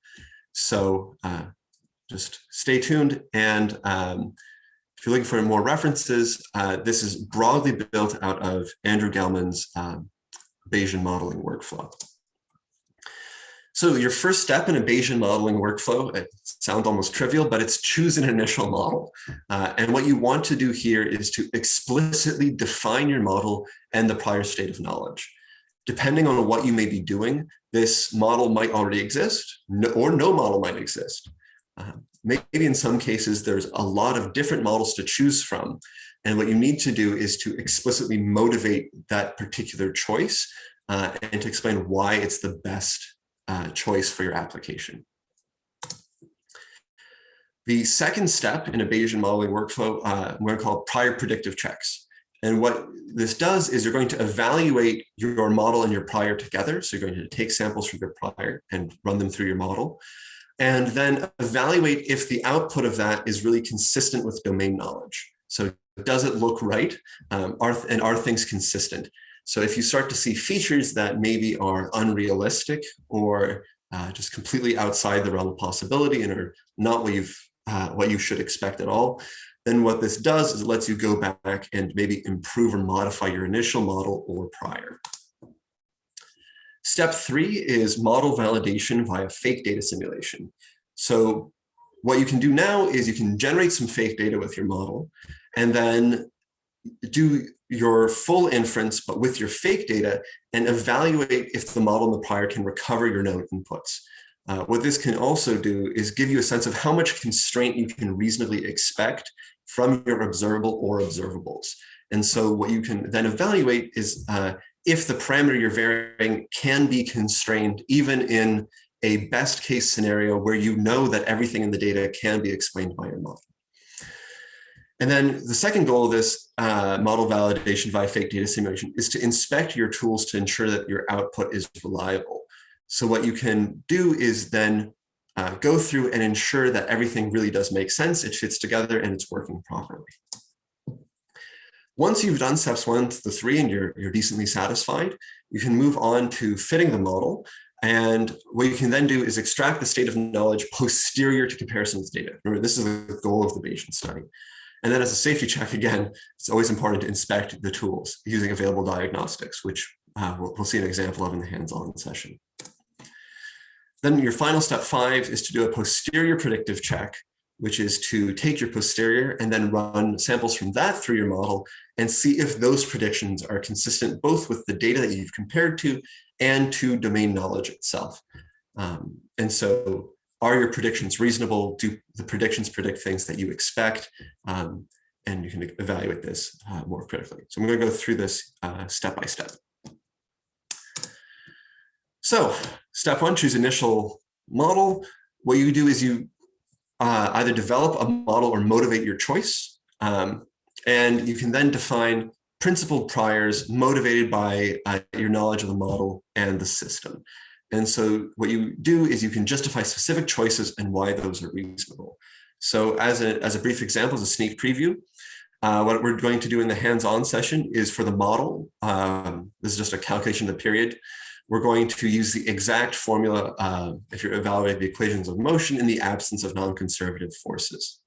So uh, just stay tuned. And um, if you're looking for more references, uh, this is broadly built out of Andrew Gelman's um, Bayesian modeling workflow. So your first step in a Bayesian modeling workflow, it sounds almost trivial, but it's choose an initial model. Uh, and what you want to do here is to explicitly define your model and the prior state of knowledge. Depending on what you may be doing, this model might already exist or no model might exist. Uh, maybe in some cases, there's a lot of different models to choose from. And what you need to do is to explicitly motivate that particular choice uh, and to explain why it's the best uh, choice for your application. The second step in a Bayesian modeling workflow, uh, I'm going to call prior predictive checks. And what this does is you're going to evaluate your model and your prior together. So you're going to take samples from your prior and run them through your model. And then evaluate if the output of that is really consistent with domain knowledge. So does it look right? Um, are, and are things consistent? So if you start to see features that maybe are unrealistic or uh, just completely outside the realm of possibility and are not what you've uh, what you should expect at all, then what this does is it lets you go back and maybe improve or modify your initial model or prior. Step three is model validation via fake data simulation. So what you can do now is you can generate some fake data with your model and then do your full inference, but with your fake data and evaluate if the model and the prior can recover your known inputs. Uh, what this can also do is give you a sense of how much constraint you can reasonably expect from your observable or observables. And so what you can then evaluate is uh, if the parameter you're varying can be constrained even in a best case scenario where you know that everything in the data can be explained by your model. And then the second goal of this uh, model validation via fake data simulation is to inspect your tools to ensure that your output is reliable. So what you can do is then uh, go through and ensure that everything really does make sense, it fits together, and it's working properly. Once you've done steps one to the three and you're, you're decently satisfied, you can move on to fitting the model. And what you can then do is extract the state of knowledge posterior to comparison with data. Remember, this is the goal of the Bayesian study. And then as a safety check, again, it's always important to inspect the tools using available diagnostics, which uh, we'll, we'll see an example of in the hands-on session. Then your final step five is to do a posterior predictive check, which is to take your posterior and then run samples from that through your model and see if those predictions are consistent both with the data that you've compared to and to domain knowledge itself. Um, and so are your predictions reasonable? Do the predictions predict things that you expect? Um, and you can evaluate this uh, more critically. So I'm going to go through this uh, step by step. So step one, choose initial model. What you do is you uh, either develop a model or motivate your choice. Um, and you can then define principled priors motivated by uh, your knowledge of the model and the system. And so what you do is you can justify specific choices and why those are reasonable. So as a, as a brief example, as a sneak preview, uh, what we're going to do in the hands-on session is for the model, um, this is just a calculation of the period, we're going to use the exact formula uh, if you're evaluating the equations of motion in the absence of non-conservative forces.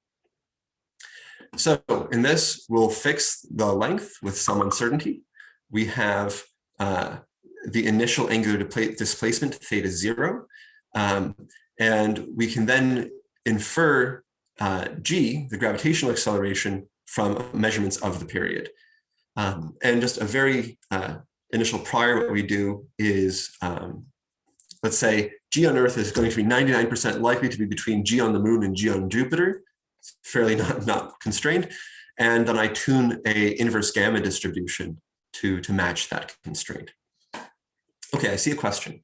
So in this, we'll fix the length with some uncertainty. We have uh, the initial angular displacement theta zero, um, and we can then infer uh, g, the gravitational acceleration, from measurements of the period. Um, and just a very uh, initial prior, what we do is, um, let's say G on Earth is going to be 99% likely to be between G on the moon and G on Jupiter, It's fairly not, not constrained. And then I tune a inverse gamma distribution to, to match that constraint. Okay, I see a question.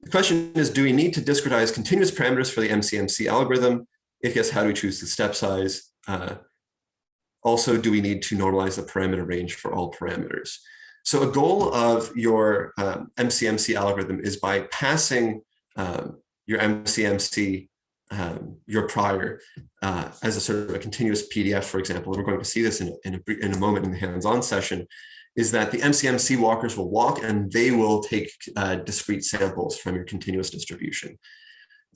The question is, do we need to discretize continuous parameters for the MCMC algorithm? If yes, how do we choose the step size? Uh, also, do we need to normalize the parameter range for all parameters? So a goal of your um, MCMC algorithm is by passing um, your MCMC, um, your prior, uh, as a sort of a continuous PDF, for example, and we're going to see this in, in, a, in a moment in the hands-on session, is that the MCMC walkers will walk and they will take uh, discrete samples from your continuous distribution.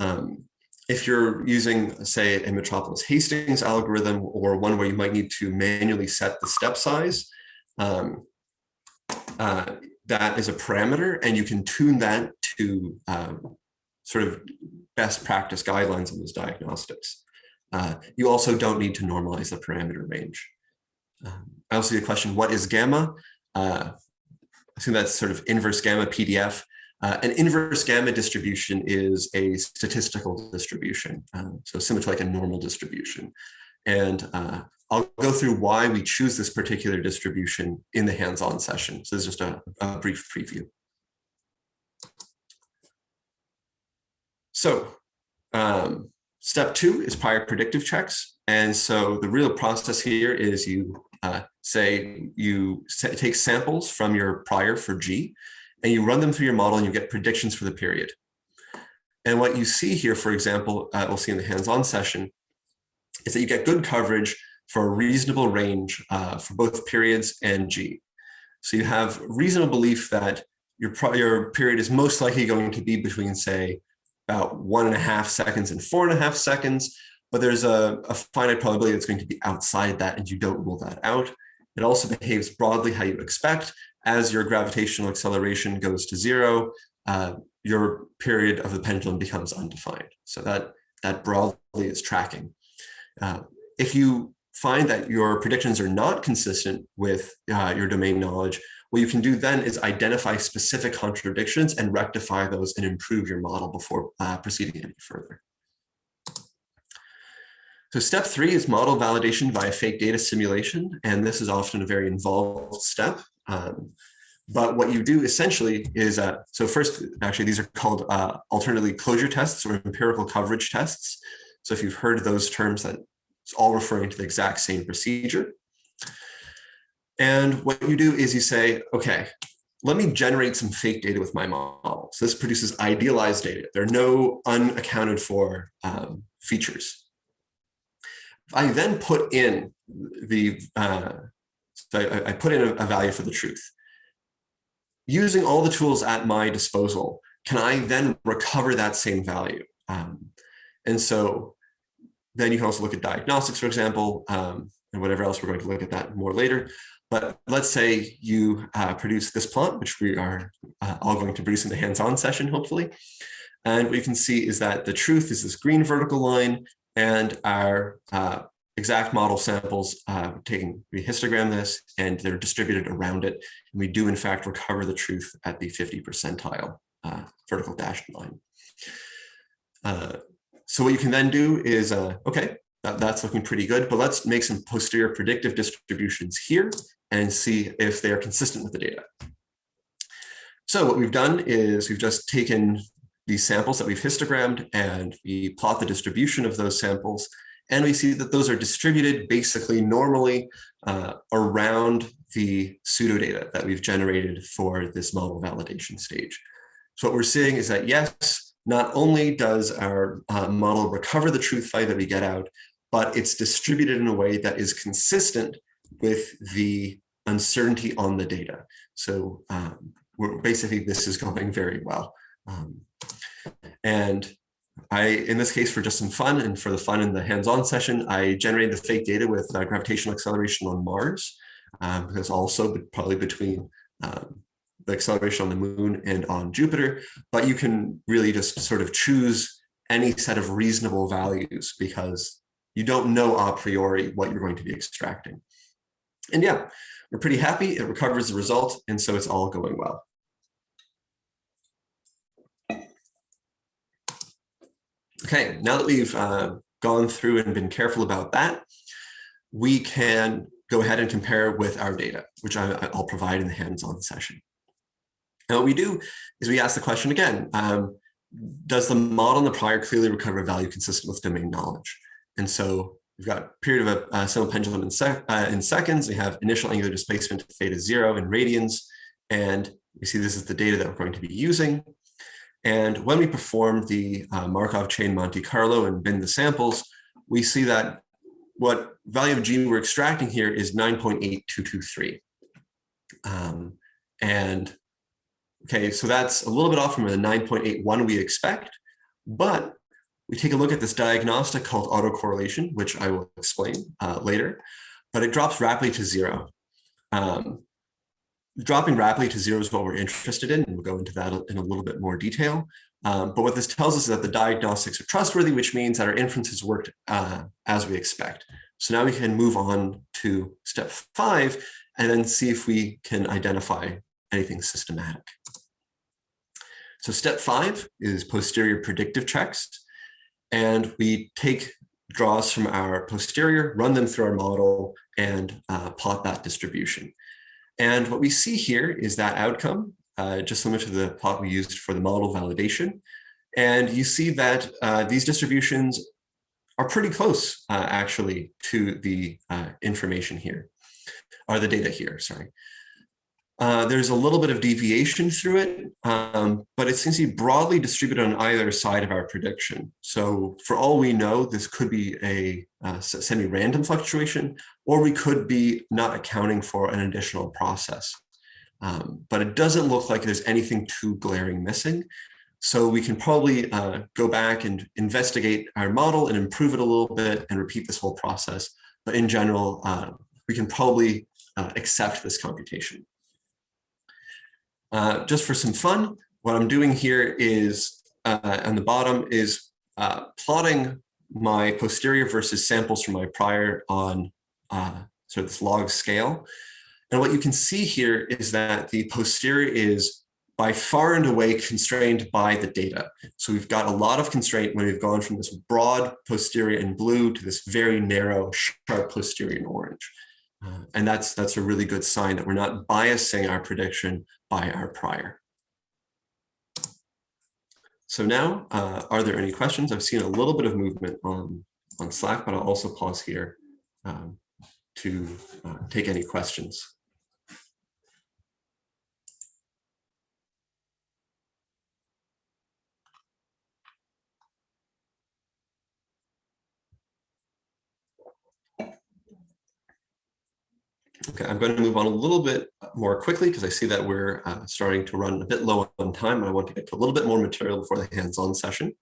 Um, if you're using, say, a Metropolis Hastings algorithm or one where you might need to manually set the step size, um, uh, that is a parameter and you can tune that to um, sort of best practice guidelines on those diagnostics. Uh, you also don't need to normalize the parameter range. Um, I also see the question, what is gamma? Uh, I think that's sort of inverse gamma PDF. Uh, an inverse gamma distribution is a statistical distribution, um, so similar to like a normal distribution. And uh, I'll go through why we choose this particular distribution in the hands-on session. So this is just a, a brief preview. So um, step two is prior predictive checks. And so the real process here is you uh, say you take samples from your prior for G and you run them through your model and you get predictions for the period. And what you see here, for example, uh, we'll see in the hands-on session, is that you get good coverage for a reasonable range uh, for both periods and G. So you have reasonable belief that your, your period is most likely going to be between, say, about one and a half seconds and four and a half seconds, but there's a, a finite probability that's going to be outside that and you don't rule that out. It also behaves broadly how you expect. As your gravitational acceleration goes to zero, uh, your period of the pendulum becomes undefined. So that, that broadly is tracking. Uh, if you find that your predictions are not consistent with uh, your domain knowledge, what you can do then is identify specific contradictions and rectify those and improve your model before uh, proceeding any further. So step three is model validation via fake data simulation. And this is often a very involved step. Um, but what you do essentially is, uh, so first, actually, these are called uh, alternately closure tests or empirical coverage tests. So if you've heard those terms, that's all referring to the exact same procedure. And what you do is you say, okay, let me generate some fake data with my model. So this produces idealized data. There are no unaccounted for um, features. I then put in the, uh, so I, I, put in a, a value for the truth. Using all the tools at my disposal, can I then recover that same value? Um, and so then you can also look at diagnostics, for example, um, and whatever else we're going to look at that more later. But let's say you uh, produce this plot, which we are uh, all going to produce in the hands-on session, hopefully. And what you can see is that the truth is this green vertical line and our uh, exact model samples uh, taking, we histogram this and they're distributed around it. And we do in fact recover the truth at the 50 percentile uh, vertical dashed line. So what you can then do is, uh, okay, that, that's looking pretty good, but let's make some posterior predictive distributions here and see if they are consistent with the data. So what we've done is we've just taken these samples that we've histogrammed and we plot the distribution of those samples and we see that those are distributed basically normally uh, around the pseudodata that we've generated for this model validation stage. So what we're seeing is that yes, not only does our uh, model recover the truth value that we get out, but it's distributed in a way that is consistent with the uncertainty on the data. So um, basically this is going very well. Um, and I, in this case, for just some fun and for the fun in the hands-on session, I generated the fake data with uh, gravitational acceleration on Mars, um, because also probably between um, the acceleration on the moon and on Jupiter, but you can really just sort of choose any set of reasonable values because you don't know a priori what you're going to be extracting. And yeah, we're pretty happy. It recovers the result, and so it's all going well. Okay, now that we've uh, gone through and been careful about that, we can go ahead and compare with our data, which I, will provide in the hands-on session. And what we do is we ask the question again, um, does the model in the prior clearly recover value consistent with domain knowledge? And so We've got period of a, a simple pendulum in, sec, uh, in seconds. We have initial angular displacement theta zero in radians. And we see this is the data that we're going to be using. And when we perform the uh, Markov chain Monte Carlo and bin the samples, we see that what value of G we're extracting here is 9.8223. Um, and okay, so that's a little bit off from the 9.81 we expect, but we take a look at this diagnostic called autocorrelation, which I will explain uh, later, but it drops rapidly to zero. Um, dropping rapidly to zero is what we're interested in, and we'll go into that in a little bit more detail. Um, but what this tells us is that the diagnostics are trustworthy, which means that our inferences worked uh, as we expect. So now we can move on to step five and then see if we can identify anything systematic. So step five is posterior predictive checks and we take draws from our posterior, run them through our model, and uh, plot that distribution. And what we see here is that outcome, uh, just similar to the plot we used for the model validation. And you see that uh, these distributions are pretty close, uh, actually, to the uh, information here, or the data here, sorry. Uh, there's a little bit of deviation through it, um, but it seems to be broadly distributed on either side of our prediction. So for all we know, this could be a, a semi-random fluctuation, or we could be not accounting for an additional process. Um, but it doesn't look like there's anything too glaring missing. So we can probably uh, go back and investigate our model and improve it a little bit and repeat this whole process. But in general, uh, we can probably uh, accept this computation. Uh, just for some fun, what I'm doing here is uh, on the bottom is uh, plotting my posterior versus samples from my prior on uh, sort of this log scale. And what you can see here is that the posterior is by far and away constrained by the data. So we've got a lot of constraint when we've gone from this broad posterior in blue to this very narrow, sharp posterior in orange. Uh, and that's, that's a really good sign that we're not biasing our prediction by our prior. So now, uh, are there any questions? I've seen a little bit of movement on, on Slack, but I'll also pause here um, to uh, take any questions. Okay, I'm going to move on a little bit more quickly because I see that we're uh, starting to run a bit low on time. I want to get to a little bit more material before the hands-on session.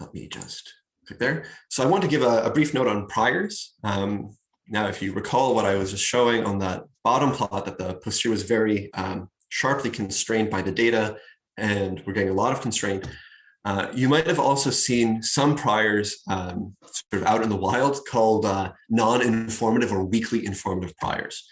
Let me just click there. So I want to give a, a brief note on priors. Um, now, if you recall what I was just showing on that bottom plot, that the posterior was very um, sharply constrained by the data, and we're getting a lot of constraint. Uh, you might have also seen some priors um, sort of out in the wild called uh, non-informative or weakly informative priors.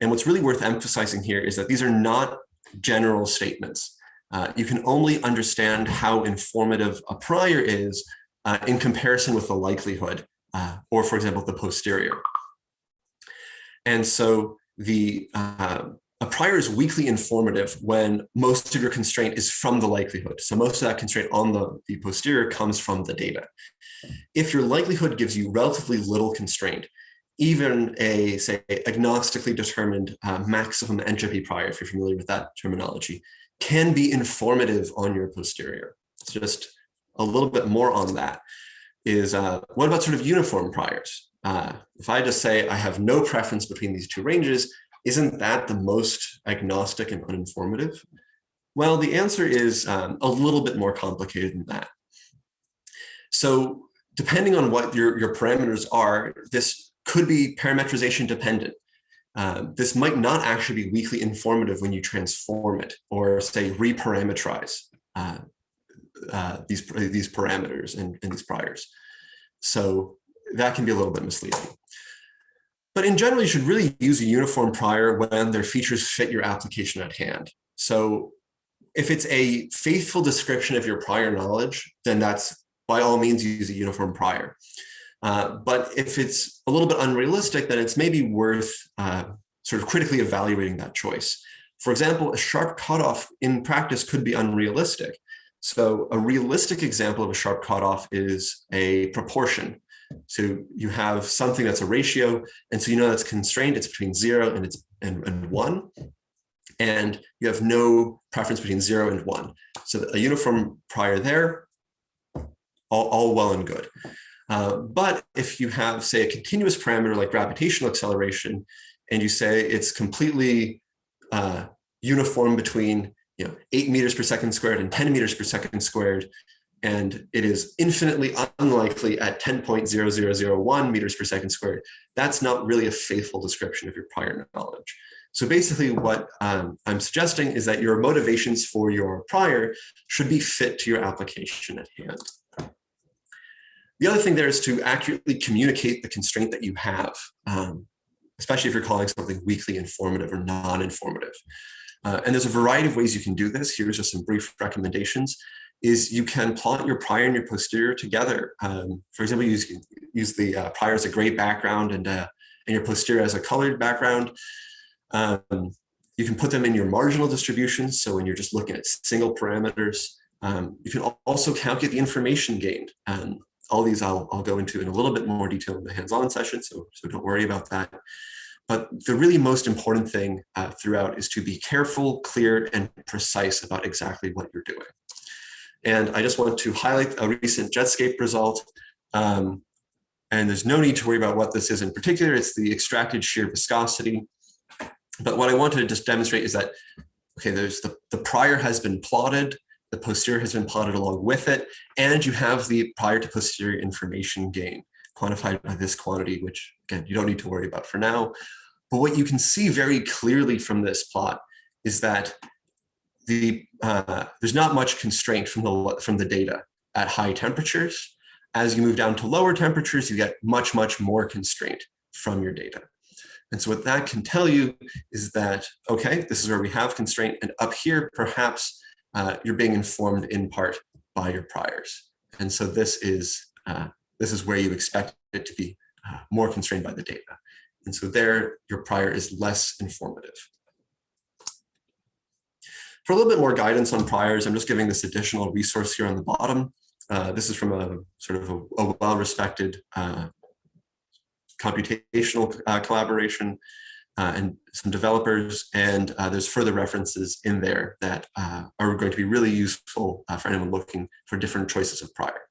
And what's really worth emphasizing here is that these are not general statements. Uh, you can only understand how informative a prior is uh, in comparison with the likelihood, uh, or for example, the posterior. And so the a prior is weakly informative when most of your constraint is from the likelihood. So most of that constraint on the, the posterior comes from the data. If your likelihood gives you relatively little constraint, even a, say, agnostically determined uh, maximum entropy prior, if you're familiar with that terminology, can be informative on your posterior. It's just a little bit more on that is uh, what about sort of uniform priors? Uh, if I just say I have no preference between these two ranges, isn't that the most agnostic and uninformative? Well, the answer is um, a little bit more complicated than that. So depending on what your, your parameters are, this could be parametrization dependent. Uh, this might not actually be weakly informative when you transform it or say reparameterize uh, uh, these, these parameters and, and these priors. So that can be a little bit misleading. But in general, you should really use a uniform prior when their features fit your application at hand. So if it's a faithful description of your prior knowledge, then that's by all means use a uniform prior. Uh, but if it's a little bit unrealistic, then it's maybe worth uh, sort of critically evaluating that choice. For example, a sharp cutoff in practice could be unrealistic. So a realistic example of a sharp cutoff is a proportion. So you have something that's a ratio, and so you know that's constrained, it's between zero and it's and, and one. And you have no preference between zero and one. So a uniform prior there, all, all well and good. Uh, but if you have, say, a continuous parameter like gravitational acceleration, and you say it's completely uh, uniform between you know, eight meters per second squared and 10 meters per second squared, and it is infinitely unlikely at 10.0001 meters per second squared, that's not really a faithful description of your prior knowledge. So basically what um, I'm suggesting is that your motivations for your prior should be fit to your application at hand. The other thing there is to accurately communicate the constraint that you have, um, especially if you're calling something weakly informative or non-informative. Uh, and there's a variety of ways you can do this. Here's just some brief recommendations is you can plot your prior and your posterior together. Um, for example, use, use the uh, prior as a gray background and, uh, and your posterior as a colored background. Um, you can put them in your marginal distributions. So when you're just looking at single parameters, um, you can also calculate the information gained. Um, all these I'll, I'll go into in a little bit more detail in the hands-on session, so, so don't worry about that. But the really most important thing uh, throughout is to be careful, clear, and precise about exactly what you're doing. And I just want to highlight a recent Jetscape result. Um, and there's no need to worry about what this is in particular. It's the extracted shear viscosity. But what I wanted to just demonstrate is that okay, there's the, the prior has been plotted, the posterior has been plotted along with it, and you have the prior to posterior information gain quantified by this quantity, which again, you don't need to worry about for now. But what you can see very clearly from this plot is that the uh, there's not much constraint from the from the data at high temperatures. As you move down to lower temperatures, you get much, much more constraint from your data. And so what that can tell you is that, okay, this is where we have constraint. And up here, perhaps uh, you're being informed in part by your priors. And so this is, uh, this is where you expect it to be uh, more constrained by the data. And so there, your prior is less informative. For a little bit more guidance on priors, I'm just giving this additional resource here on the bottom. Uh, this is from a sort of a, a well-respected uh, computational uh, collaboration uh, and some developers. And uh, there's further references in there that uh, are going to be really useful for anyone looking for different choices of prior.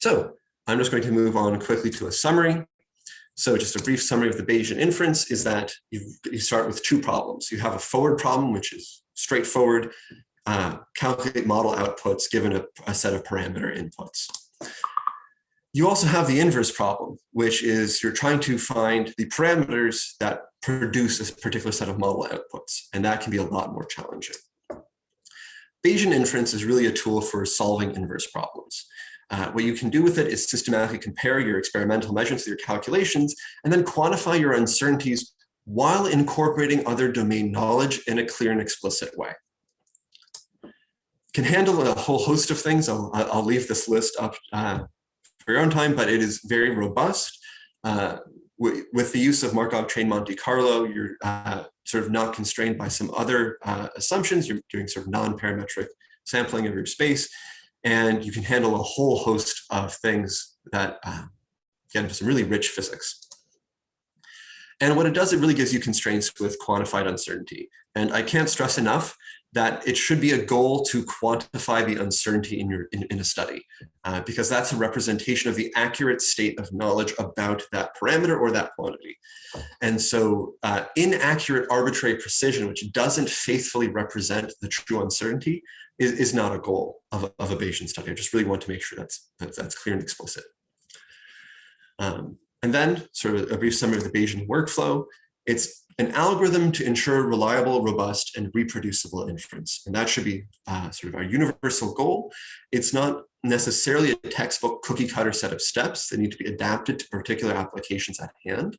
So I'm just going to move on quickly to a summary. So just a brief summary of the Bayesian inference is that you, you start with two problems. You have a forward problem, which is straightforward, uh, calculate model outputs given a, a set of parameter inputs. You also have the inverse problem, which is you're trying to find the parameters that produce a particular set of model outputs, and that can be a lot more challenging. Bayesian inference is really a tool for solving inverse problems. Uh, what you can do with it is systematically compare your experimental measurements with your calculations and then quantify your uncertainties while incorporating other domain knowledge in a clear and explicit way. Can handle a whole host of things. I'll, I'll leave this list up uh, for your own time, but it is very robust. Uh, with the use of Markov chain Monte Carlo, you're uh, sort of not constrained by some other uh, assumptions. You're doing sort of non-parametric sampling of your space and you can handle a whole host of things that uh, get into some really rich physics. And what it does, it really gives you constraints with quantified uncertainty. And I can't stress enough that it should be a goal to quantify the uncertainty in your in, in a study, uh, because that's a representation of the accurate state of knowledge about that parameter or that quantity. And so uh, inaccurate arbitrary precision, which doesn't faithfully represent the true uncertainty, is, is not a goal of a, of a Bayesian study. I just really want to make sure that's, that's, that's clear and explicit. Um, and then sort of a brief summary of the Bayesian workflow. It's an algorithm to ensure reliable, robust, and reproducible inference. And that should be uh, sort of our universal goal. It's not necessarily a textbook cookie cutter set of steps that need to be adapted to particular applications at hand.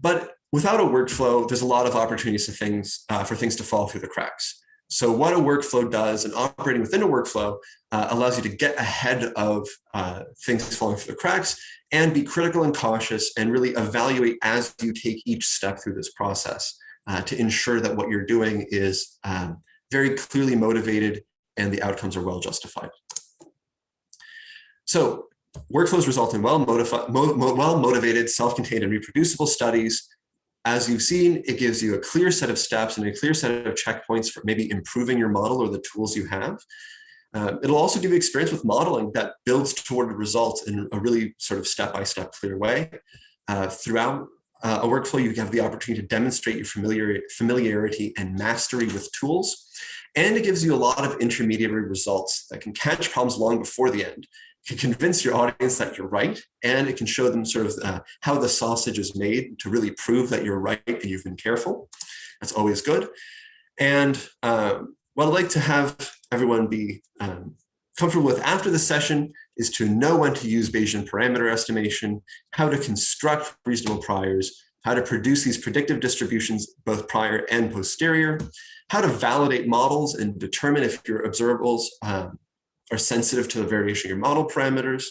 But without a workflow, there's a lot of opportunities for things, uh, for things to fall through the cracks. So what a workflow does and operating within a workflow uh, allows you to get ahead of uh, things falling through the cracks and be critical and cautious and really evaluate as you take each step through this process uh, to ensure that what you're doing is um, very clearly motivated and the outcomes are well justified. So workflows result in well, mo well motivated, self-contained and reproducible studies as you've seen, it gives you a clear set of steps and a clear set of checkpoints for maybe improving your model or the tools you have. Um, it'll also give you experience with modeling that builds toward results in a really sort of step-by-step -step clear way. Uh, throughout uh, a workflow, you have the opportunity to demonstrate your familiar, familiarity and mastery with tools. And it gives you a lot of intermediary results that can catch problems long before the end can convince your audience that you're right, and it can show them sort of uh, how the sausage is made to really prove that you're right and you've been careful. That's always good. And um, what I'd like to have everyone be um, comfortable with after the session is to know when to use Bayesian parameter estimation, how to construct reasonable priors, how to produce these predictive distributions, both prior and posterior, how to validate models and determine if your observables um, are sensitive to the variation of your model parameters,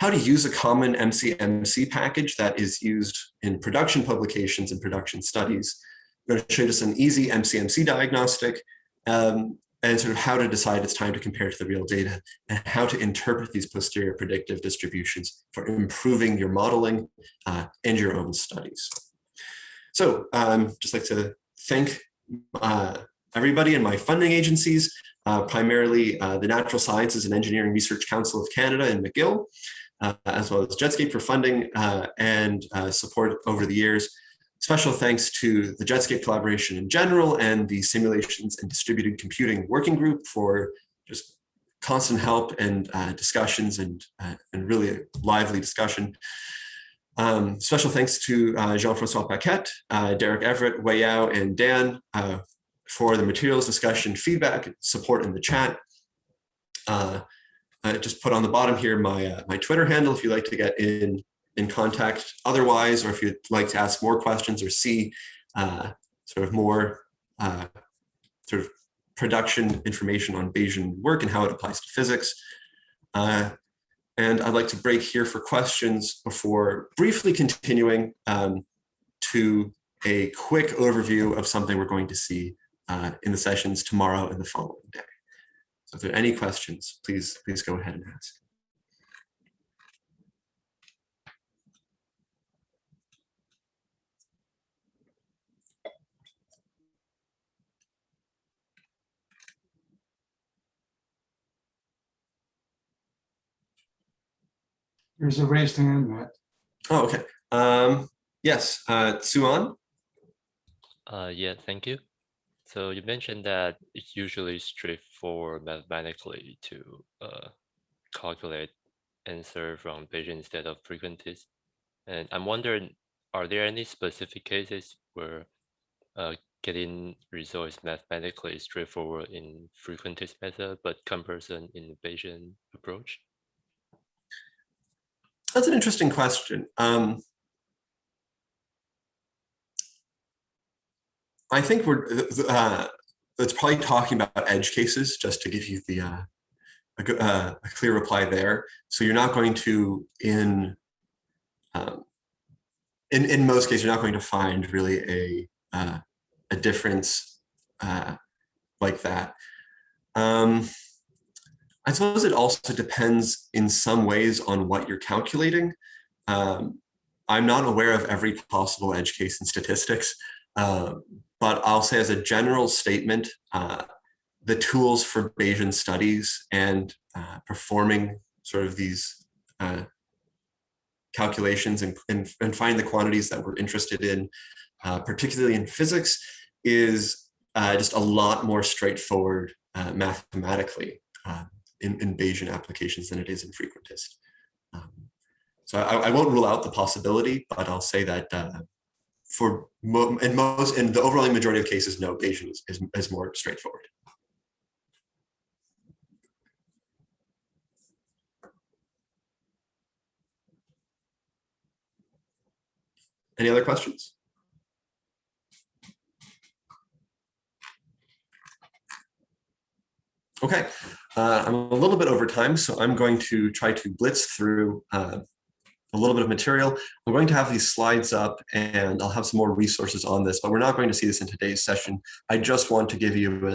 how to use a common MCMC package that is used in production publications and production studies. I'm going to show you an easy MCMC diagnostic um, and sort of how to decide it's time to compare to the real data and how to interpret these posterior predictive distributions for improving your modeling uh, and your own studies. So um, just like to thank uh, everybody in my funding agencies uh, primarily uh, the Natural Sciences and Engineering Research Council of Canada and McGill, uh, as well as Jetscape for funding uh, and uh, support over the years. special thanks to the Jetscape collaboration in general and the simulations and distributed computing working group for just constant help and uh, discussions and, and really lively discussion. Um, special thanks to Jean-Francois Paquet, Derek Everett, Wei Yao, and Dan for the materials discussion, feedback, support in the chat. Uh, I just put on the bottom here my, uh, my Twitter handle if you'd like to get in, in contact otherwise, or if you'd like to ask more questions or see uh, sort of more sort of production information on Bayesian work and how it applies to physics. Uh, and I'd like to break here for questions before briefly continuing um, to a quick overview of something we're going to see uh, in the sessions tomorrow and the following day. So if there are any questions, please, please go ahead and ask. There's a raised hand, Matt. Oh, okay. Um, yes, uh, Suan? Uh, yeah, thank you. So you mentioned that it's usually straightforward mathematically to uh, calculate answer from Bayesian instead of frequentist. And I'm wondering, are there any specific cases where uh, getting results mathematically straightforward in frequentist method, but comparison in Bayesian approach? That's an interesting question. Um, I think we're uh, probably talking about edge cases, just to give you the uh, a, uh, a, clear reply there. So you're not going to in um, in in most cases you're not going to find really a uh, a difference uh, like that. Um, I suppose it also depends in some ways on what you're calculating. Um, I'm not aware of every possible edge case in statistics, uh, but I'll say as a general statement, uh, the tools for Bayesian studies and uh, performing sort of these uh, calculations and, and, and, find the quantities that we're interested in, uh, particularly in physics, is uh, just a lot more straightforward mathematically in, in Bayesian applications than it is in frequentist. Um, so I, I, won't rule out the possibility, but I'll say that uh, for mo in most in the overwhelming majority of cases, no, Bayesian is, is, is more straightforward. Any other questions? Okay, uh, I'm a little bit over time, so I'm going to try to blitz through uh, a little bit of material. I'm going to have these slides up and I'll have some more resources on this, but we're not going to see this in today's session. I just want to give you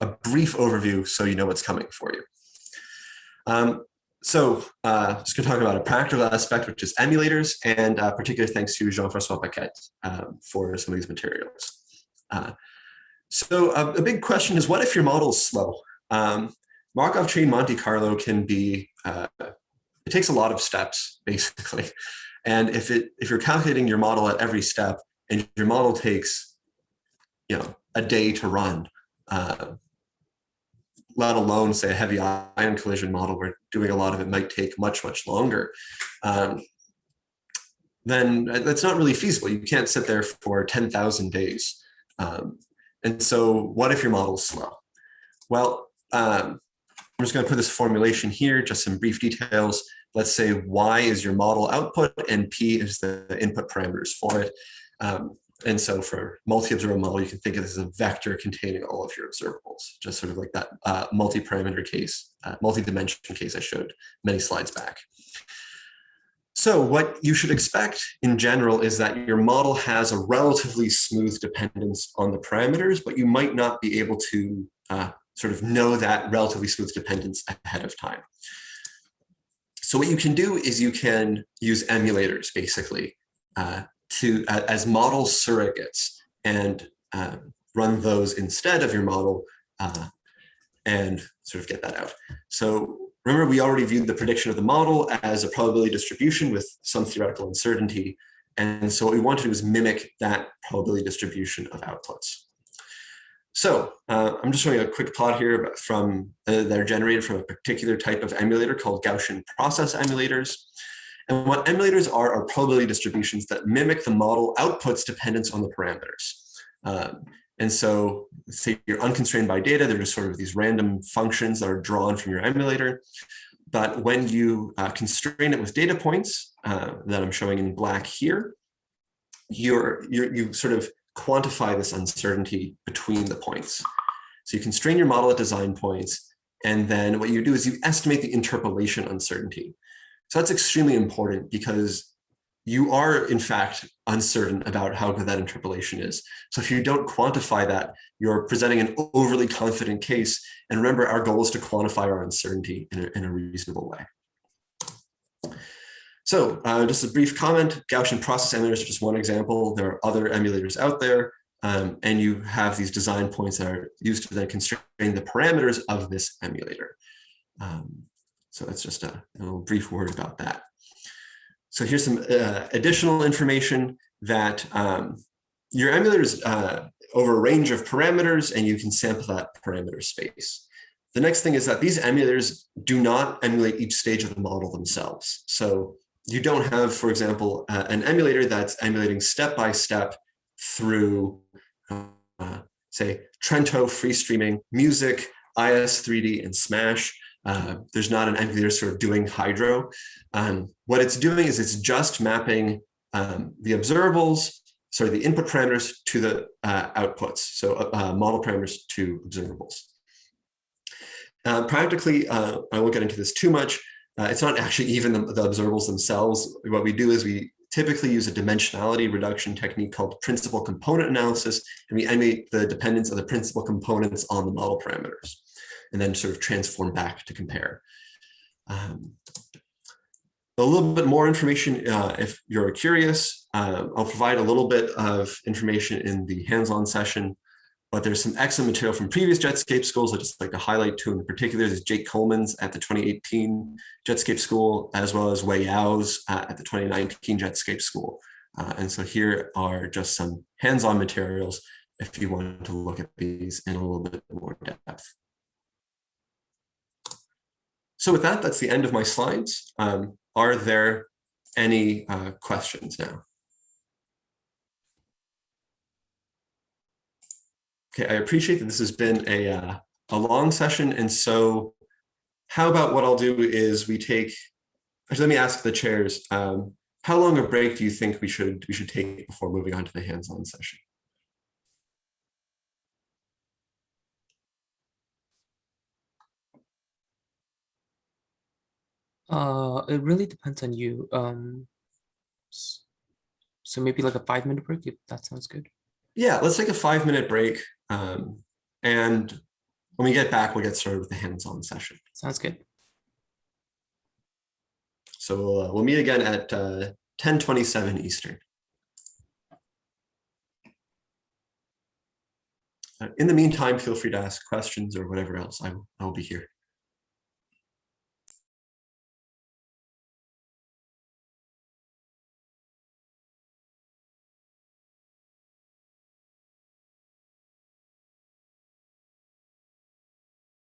a, a brief overview so you know what's coming for you. Um, so uh, just going to talk about a practical aspect, which is emulators, and uh, particular thanks to Jean-Francois Paquet um, for some of these materials. Uh, so a, a, big question is, what if your model is slow? Um, Markov chain Monte Carlo can be, uh, it takes a lot of steps basically. And if it if you're calculating your model at every step and your model takes, you know, a day to run, uh, let alone say a heavy ion collision model where doing a lot of it might take much, much longer, um, then that's not really feasible. You can't sit there for 10,000 days. Um, and so what if your model is slow? Well, um, I'm just going to put this formulation here, just some brief details. Let's say Y is your model output and P is the input parameters for it. Um, and so for multi-observable model, you can think of this as a vector containing all of your observables, just sort of like that uh, multi-parameter case, uh, multi-dimension case I showed many slides back. So what you should expect in general is that your model has a relatively smooth dependence on the parameters, but you might not be able to uh, sort of know that relatively smooth dependence ahead of time. So what you can do is you can use emulators basically uh, to uh, as model surrogates and uh, run those instead of your model uh, and sort of get that out. So remember, we already viewed the prediction of the model as a probability distribution with some theoretical uncertainty. And so what we want to do is mimic that probability distribution of outputs. So uh, I'm just showing a quick plot here from uh, that are generated from a particular type of emulator called Gaussian process emulators. And what emulators are are probability distributions that mimic the model outputs dependence on the parameters. Um, and so say you're unconstrained by data, they're just sort of these random functions that are drawn from your emulator. But when you uh, constrain it with data points uh, that I'm showing in black here, you're, you're, you sort of quantify this uncertainty between the points. So you constrain your model at design points, and then what you do is you estimate the interpolation uncertainty. So that's extremely important because you are, in fact, uncertain about how good that interpolation is. So if you don't quantify that, you're presenting an overly confident case. And remember, our goal is to quantify our uncertainty in a, in a reasonable way. So uh, just a brief comment, Gaussian process emulators are just one example. There are other emulators out there. Um, and you have these design points that are used to then constrain the parameters of this emulator. Um, so that's just a, a, little brief word about that. So here's some uh, additional information that um, your emulators uh, over a range of parameters and you can sample that parameter space. The next thing is that these emulators do not emulate each stage of the model themselves. So you don't have, for example, uh, an emulator that's emulating step by step through, uh, say, Trento free streaming, music, IS3D, and Smash. Uh, there's not an emulator sort of doing hydro. Um, what it's doing is it's just mapping um, the observables, sorry, the input parameters to the uh, outputs, so uh, model parameters to observables. Uh, practically, uh, I won't get into this too much. Uh, it's not actually even the, the observables themselves. What we do is we typically use a dimensionality reduction technique called principal component analysis, and we emulate the dependence of the principal components on the model parameters and then sort of transform back to compare. Um, a little bit more information uh, if you're curious. Uh, I'll provide a little bit of information in the hands-on session, but there's some excellent material from previous Jetscape schools. I'd just like to highlight two in particular. There's Jake Coleman's at the 2018 Jetscape School, as well as Wei Yao's uh, at the 2019 Jetscape School. Uh, and so here are just some hands-on materials if you want to look at these in a little bit more depth. So with that, that's the end of my slides. Um, are there any uh, questions now? Okay, I appreciate that this has been a, uh, a long session. And so how about what I'll do is we take, actually, let me ask the chairs, um, how long a break do you think we should we should take before moving on to the hands-on session? Uh, it really depends on you. Um, so maybe like a five minute break, if that sounds good. Yeah, let's take a five minute break. Um, and when we get back, we'll get started with the hands-on session. Sounds good. So we'll, uh, we'll meet again at uh, 1027 Eastern. Uh, in the meantime, feel free to ask questions or whatever else. I, I will be here.